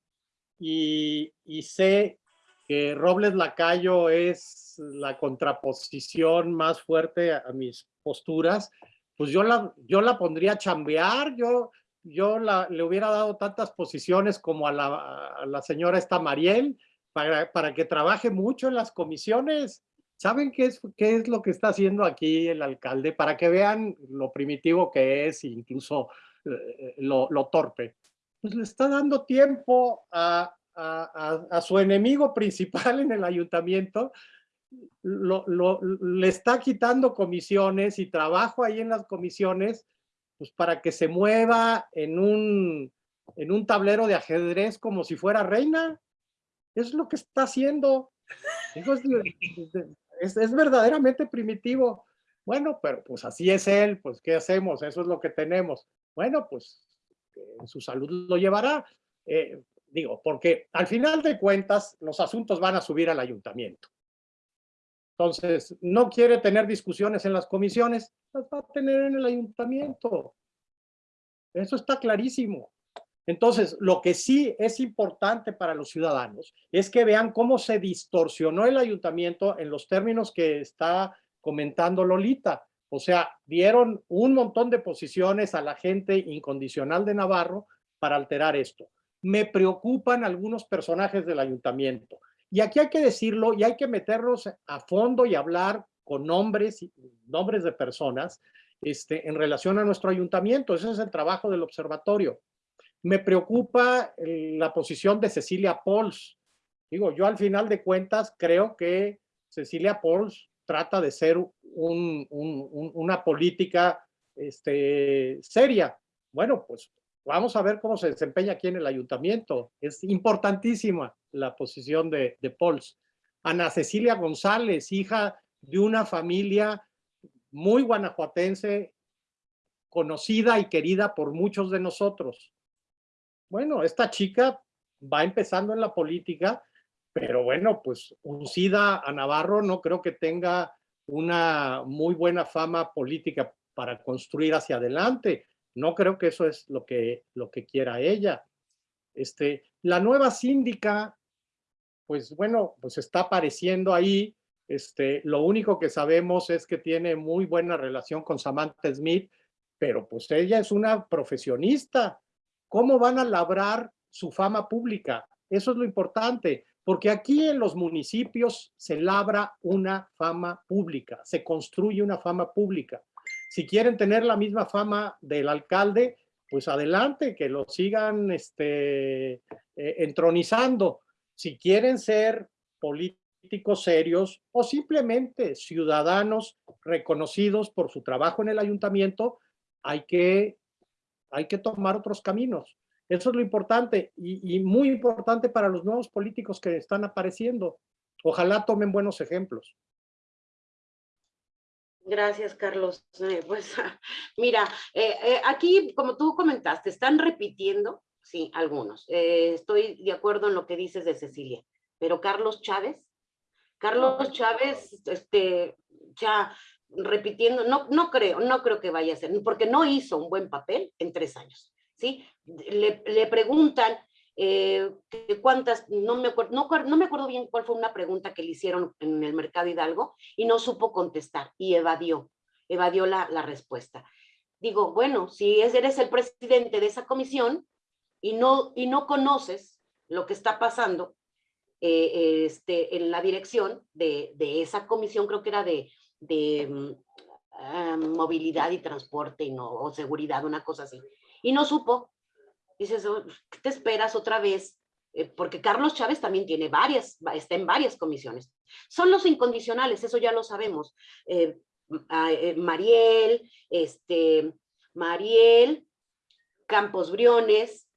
y, sé que Robles Lacayo es la contraposición más fuerte a, mis posturas, pues yo la, yo la pondría a chambear, yo, yo la, le hubiera dado tantas posiciones como a la, señora esta Mariel, para, para que trabaje mucho en las comisiones. ¿Saben qué es, qué es lo que está haciendo aquí el alcalde? Para que vean lo primitivo que es, incluso lo, lo, torpe. Pues le está dando tiempo a, a, a, a su enemigo principal en el ayuntamiento, lo, lo, le está quitando comisiones y trabajo ahí en las comisiones, pues para que se mueva en un, en un tablero de ajedrez como si fuera reina. Es lo que está haciendo. Es, es verdaderamente primitivo. Bueno, pero pues así es él, pues ¿qué hacemos? Eso es lo que tenemos. Bueno, pues en su salud lo llevará. Eh, digo, porque al final de cuentas los asuntos van a subir al ayuntamiento. Entonces, no quiere tener discusiones en las comisiones, las va a tener en el ayuntamiento. Eso está clarísimo. Entonces, lo que sí es importante para los ciudadanos es que vean cómo se distorsionó el ayuntamiento en los términos que está comentando Lolita. O sea, dieron un montón de posiciones a la gente incondicional de Navarro para alterar esto. Me preocupan algunos personajes del ayuntamiento Y aquí hay que decirlo y hay que meternos a fondo y hablar con nombres, nombres de personas este, en relación a nuestro ayuntamiento. Ese es el trabajo del observatorio. Me preocupa eh, la posición de Cecilia Pols. Digo, yo al final de cuentas creo que Cecilia Pols trata de ser un, una política este, seria. Bueno, pues vamos a ver cómo se desempeña aquí en el ayuntamiento. Es importantísima la posición de, de Pols. Ana Cecilia González, hija de una familia muy guanajuatense, conocida y querida por muchos de nosotros. Bueno, esta chica va empezando en la política, pero bueno, pues uncida a Navarro no creo que tenga una muy buena fama política para construir hacia adelante. No creo que eso es lo que, lo que quiera ella. Este, la nueva síndica, pues bueno, pues está apareciendo ahí. Este, lo único que sabemos es que tiene muy buena relación con Samantha Smith, pero pues ella es una profesionista. ¿Cómo van a labrar su fama pública? Eso es lo importante, porque aquí en los municipios se labra una fama pública, se construye una fama pública. Si quieren tener la misma fama del alcalde, pues adelante, que lo sigan este, eh, entronizando. Si quieren ser políticos serios o simplemente ciudadanos reconocidos por su trabajo en el ayuntamiento, hay que, hay que tomar otros caminos. Eso es lo importante y, muy importante para los nuevos políticos que están apareciendo. Ojalá tomen buenos ejemplos. Gracias, Carlos. Eh, pues [LAUGHS] mira, eh, eh, aquí, como tú comentaste, están repitiendo, sí, algunos. estoy de acuerdo en lo que dices de Cecilia, pero Carlos Chávez, Carlos Chávez, este, ya repitiendo, no, no creo, no creo que vaya a ser, porque no hizo un buen papel en tres años, ¿sí? Le, preguntan eh, cuántas, no me, acuerdo, no, me acuerdo bien cuál fue una pregunta que le hicieron en el Mercado Hidalgo y no supo contestar y evadió, evadió la, la respuesta. Digo, bueno, si eres el presidente de esa comisión y no, y no conoces lo que está pasando eh, este, en la dirección de, de, esa comisión, creo que era de, de um, movilidad y transporte y no, o seguridad, una cosa así, y no supo, dices, oh, ¿qué te esperas otra vez? Eh, porque Carlos Chávez también tiene varias, está en varias comisiones. Son los incondicionales, eso ya lo sabemos. Eh, eh, Mariel, este, Mariel, Campos Briones,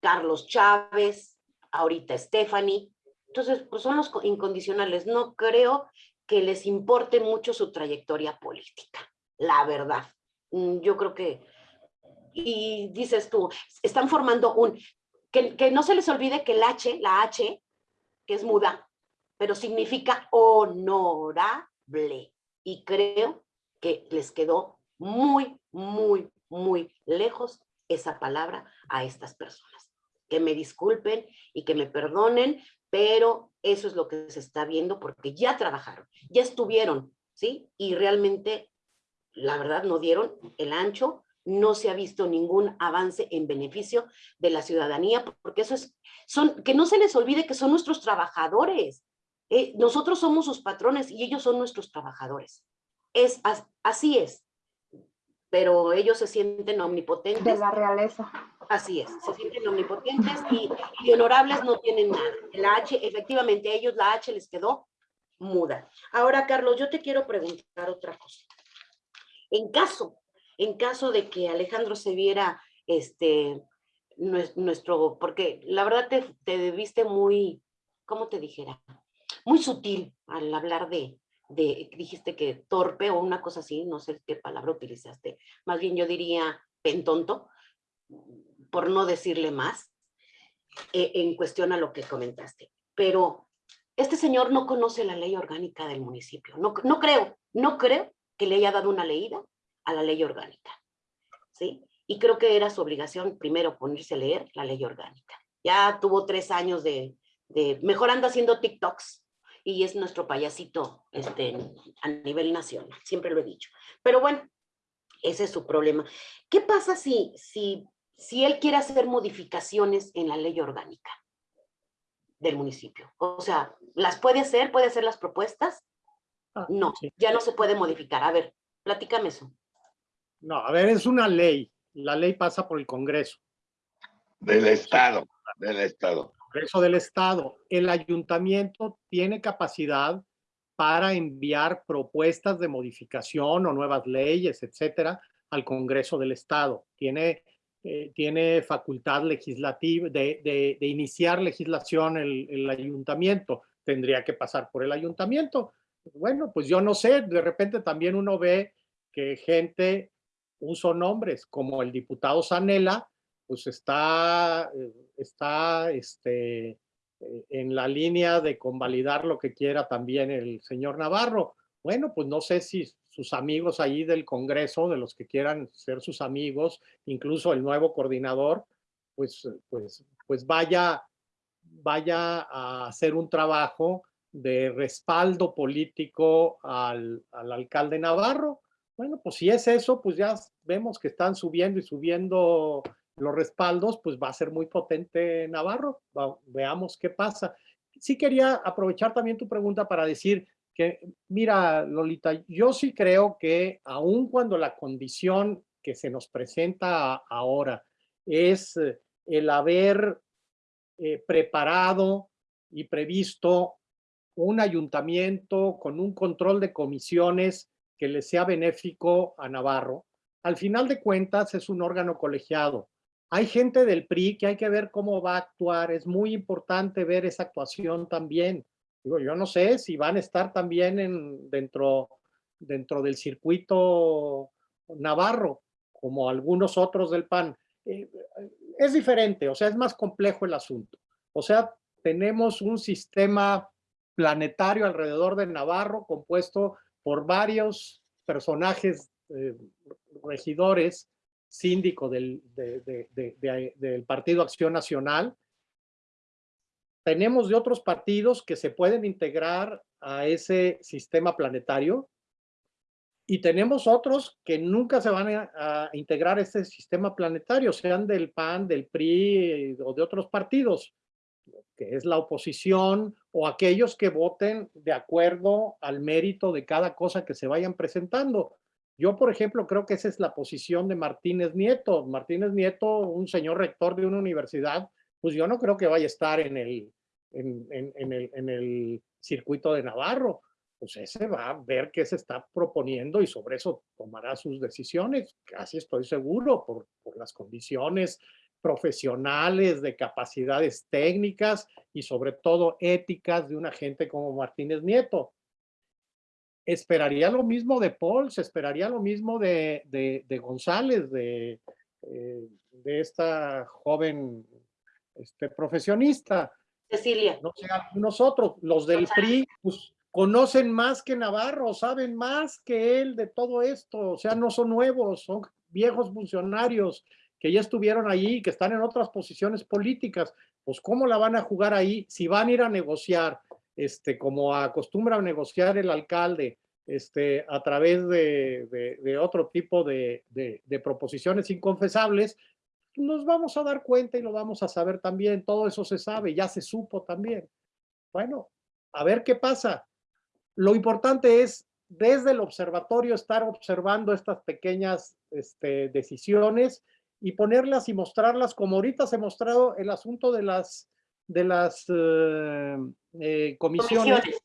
Carlos Chávez, ahorita Stephanie. Entonces, pues son los incondicionales. No creo que les importe mucho su trayectoria política, la verdad. Mm, yo creo que y dices tú, están formando un, que, que no se les olvide que el H, la H, que es muda, pero significa honorable. Y creo que les quedó muy, muy, muy lejos esa palabra a estas personas. Que me disculpen y que me perdonen, pero eso es lo que se está viendo porque ya trabajaron, ya estuvieron, ¿sí? Y realmente, la verdad, no dieron el ancho no se ha visto ningún avance en beneficio de la ciudadanía, porque eso es, son, que no se les olvide que son nuestros trabajadores. Eh, nosotros somos sus patrones y ellos son nuestros trabajadores. Es, así es. Pero ellos se sienten omnipotentes. De la realeza. Así es, se sienten omnipotentes y, y honorables no tienen nada. La H, efectivamente, a ellos la H les quedó muda. Ahora, Carlos, yo te quiero preguntar otra cosa. En caso en caso de que Alejandro se viera este, nuestro, porque la verdad te, te viste muy, ¿cómo te dijera? Muy sutil al hablar de, de, dijiste que torpe o una cosa así, no sé qué palabra utilizaste, más bien yo diría pentonto, por no decirle más, eh, en cuestión a lo que comentaste. Pero este señor no conoce la ley orgánica del municipio, no, no creo, no creo que le haya dado una leída a la ley orgánica. ¿sí? Y creo que era su obligación primero ponerse a leer la ley orgánica. Ya tuvo tres años de, de mejor anda haciendo TikToks y es nuestro payasito este, a nivel nacional, siempre lo he dicho. Pero bueno, ese es su problema. ¿Qué pasa si, si, si él quiere hacer modificaciones en la ley orgánica? del municipio. O sea, ¿las puede hacer? ¿Puede hacer las propuestas? Ah, No, ya no se puede modificar. A ver, platícame eso. No, a ver, es una ley. La ley pasa por el Congreso. Del Estado, del Estado. Congreso del Estado. El ayuntamiento tiene capacidad para enviar propuestas de modificación o nuevas leyes, etcétera, al Congreso del Estado. Tiene, eh, tiene facultad legislativa de, de- de iniciar legislación el, el ayuntamiento. Tendría que pasar por el ayuntamiento. Bueno, pues yo no sé, de repente también uno ve que gente, uso nombres como el diputado Sanela, pues está, eh, está este, eh, en la línea de convalidar lo que quiera también el señor Navarro. Bueno, pues no sé si sus amigos ahí del Congreso, de los que quieran ser sus amigos, incluso el nuevo coordinador, pues, pues, pues vaya, vaya a hacer un trabajo de respaldo político al, al alcalde Navarro. Bueno, pues si es eso, pues ya vemos que están subiendo y subiendo los respaldos, pues va a ser muy potente Navarro. Va- veamos qué pasa. Sí quería aprovechar también tu pregunta para decir que, mira, Lolita, yo sí creo que aun cuando la condición que se nos presenta ahora es eh, el haber eh, preparado y previsto un ayuntamiento con un control de comisiones que le sea benéfico a Navarro, al final de cuentas es un órgano colegiado. Hay gente del PRI que hay que ver cómo va a actuar. Es muy importante ver esa actuación también. Yo no sé si van a estar también en, dentro, dentro del circuito navarro, como algunos otros del PAN. Eh, es diferente, o sea, es más complejo el asunto. O sea, tenemos un sistema planetario alrededor de Navarro compuesto por varios personajes eh, regidores, síndico del, de- de- de- de- del Partido Acción Nacional. Tenemos de otros partidos que se pueden integrar a ese sistema planetario y tenemos otros que nunca se van a, integrar a este sistema planetario, sean del PAN, del PRI o de otros partidos, que es la oposición o aquellos que voten de acuerdo al mérito de cada cosa que se vayan presentando. Yo, por ejemplo, creo que esa es la posición de Martínez Nieto. Martínez Nieto, un señor rector de una universidad, pues yo no creo que vaya a estar en el, en, en- en el, en el circuito de Navarro. Pues ese va a ver qué se está proponiendo y sobre eso tomará sus decisiones. Casi estoy seguro por, por las condiciones profesionales, de capacidades técnicas y sobre todo éticas de una gente como Martínez Nieto. Esperaría lo mismo de Paul, se esperaría lo mismo de, de, de González, de, eh, de esta joven este, profesionista. Cecilia, No sé, algunos otros, los del PRI, pues conocen más que Navarro, saben más que él de todo esto, o sea, no son nuevos, son viejos funcionarios que ya estuvieron allí, que están en otras posiciones políticas, pues cómo la van a jugar ahí si van a ir a negociar, este, como acostumbra negociar el alcalde, este, a través de, de- de otro tipo de- de proposiciones inconfesables, nos vamos a dar cuenta y lo vamos a saber también. Todo eso se sabe, ya se supo también. Bueno, a ver qué pasa. Lo importante es desde el observatorio estar observando estas pequeñas este, decisiones y ponerlas y mostrarlas como ahorita se ha mostrado el asunto de las, de las eh, eh, comisiones comisiones.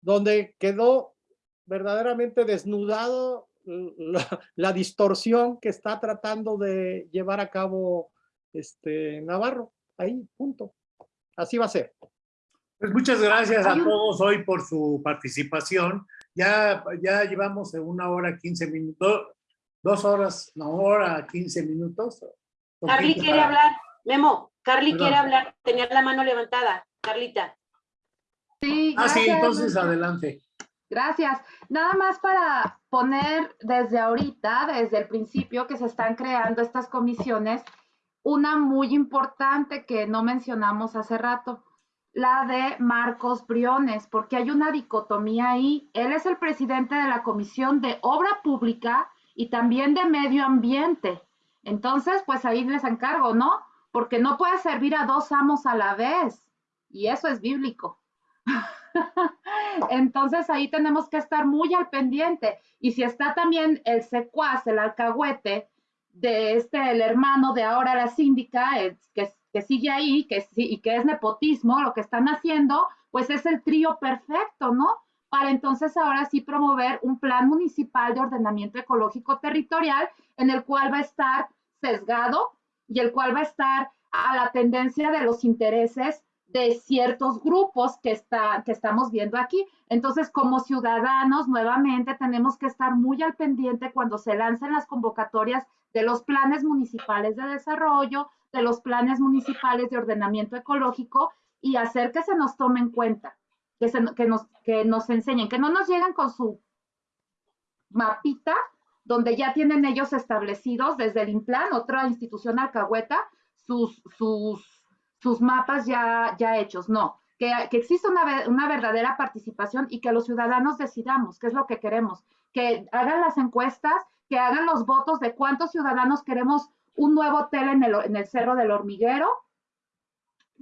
donde quedó verdaderamente desnudado la, la distorsión que está tratando de llevar a cabo este Navarro. Ahí, punto. Así va a ser. Pues muchas gracias a todos hoy por su participación. Ya, ya llevamos una hora, 15 minutos, dos horas, una hora, 15 minutos. Carly quiere para- hablar. Memo, Carly Perdón. quiere hablar. Tenía la mano levantada. Carlita. Sí, Ah, sí, entonces adelante. Gracias. Nada más para poner desde ahorita, desde el principio que se están creando estas comisiones, una muy importante que no mencionamos hace rato, la de Marcos Briones, porque hay una dicotomía ahí. Él es el presidente de la Comisión de Obra Pública y también de Medio Ambiente. Entonces, pues ahí les encargo, ¿no? Porque no puede servir a dos amos a la vez. y eso es bíblico. [LAUGHS] Entonces ahí tenemos que estar muy al pendiente. Y si está también el secuaz, el alcahuete de este, el hermano de ahora la síndica, el- que, que sigue ahí que, y que es nepotismo, lo que están haciendo, pues es el trío perfecto, ¿no? Para entonces ahora sí promover un plan municipal de ordenamiento ecológico territorial en el cual va a estar sesgado y el cual va a estar a la tendencia de los intereses de ciertos grupos que, está, que estamos viendo aquí. Entonces, como ciudadanos, nuevamente tenemos que estar muy al pendiente cuando se lancen las convocatorias de los planes municipales de desarrollo, de los planes municipales de ordenamiento ecológico y hacer que se nos tome en cuenta, que, se, que, nos, que nos enseñen, que no nos lleguen con su mapita donde ya tienen ellos establecidos desde el Implan, otra institución alcahueta, sus, sus, sus mapas ya, ya hechos. No, que, que exista una, una verdadera participación y que los ciudadanos decidamos qué es lo que queremos, que hagan las encuestas, que hagan los votos de cuántos ciudadanos queremos un nuevo hotel en el, en el Cerro del Hormiguero,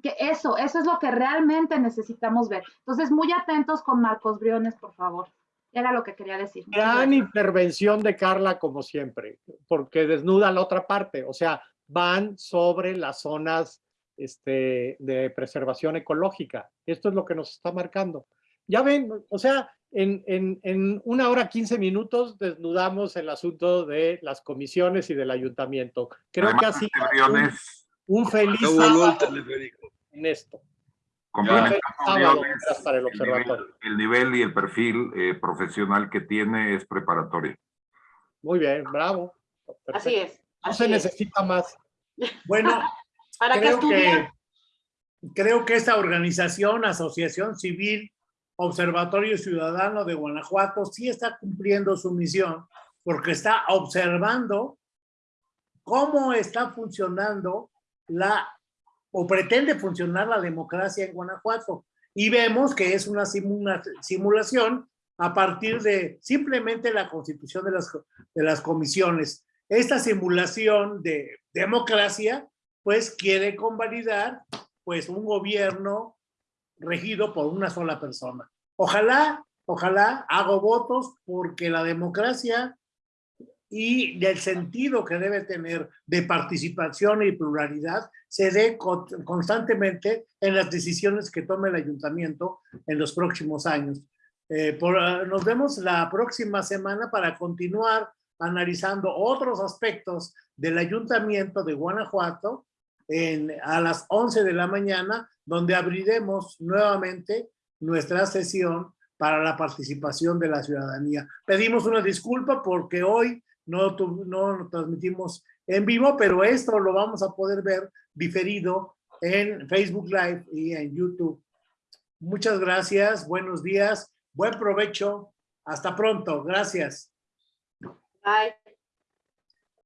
que eso, eso es lo que realmente necesitamos ver. Entonces, muy atentos con Marcos Briones, por favor. Era lo que quería decir. Gran intervención de Carla, como siempre, porque desnuda la otra parte. O sea, van sobre las zonas este, de preservación ecológica. Esto es lo que nos está marcando. Ya ven, o sea, en, en, en una hora 15 minutos desnudamos el asunto de las comisiones y del ayuntamiento. Creo que Además, este un, Briones, un feliz sábado teleférico. En esto. complementando para el el nivel, observatorio. el nivel y el perfil eh, profesional que tiene es preparatorio. Muy bien, bravo. Así es. No así se es. necesita más. [LAUGHS] Bueno, ¿Para qué creo estudiar? que, creo que esta organización, Asociación Civil Observatorio Ciudadano de Guanajuato, sí está cumpliendo su misión porque está observando cómo está funcionando la, o pretende funcionar la democracia en Guanajuato. Y vemos que es una simula- simulación a partir de simplemente la constitución de las, de las comisiones. Esta simulación de democracia, pues quiere convalidar pues un gobierno regido por una sola persona. Ojalá, ojalá hago votos porque la democracia y del sentido que debe tener de participación y pluralidad se dé co- constantemente en las decisiones que tome el ayuntamiento en los próximos años. Eh, por, ah, nos vemos la próxima semana para continuar analizando otros aspectos del ayuntamiento de Guanajuato en, a las 11 de la mañana, donde abriremos nuevamente nuestra sesión para la participación de la ciudadanía. Pedimos una disculpa porque hoy no, no lo transmitimos en vivo, pero esto lo vamos a poder ver diferido en Facebook Live y en YouTube. Muchas gracias, buenos días, buen provecho, hasta pronto, gracias. Bye.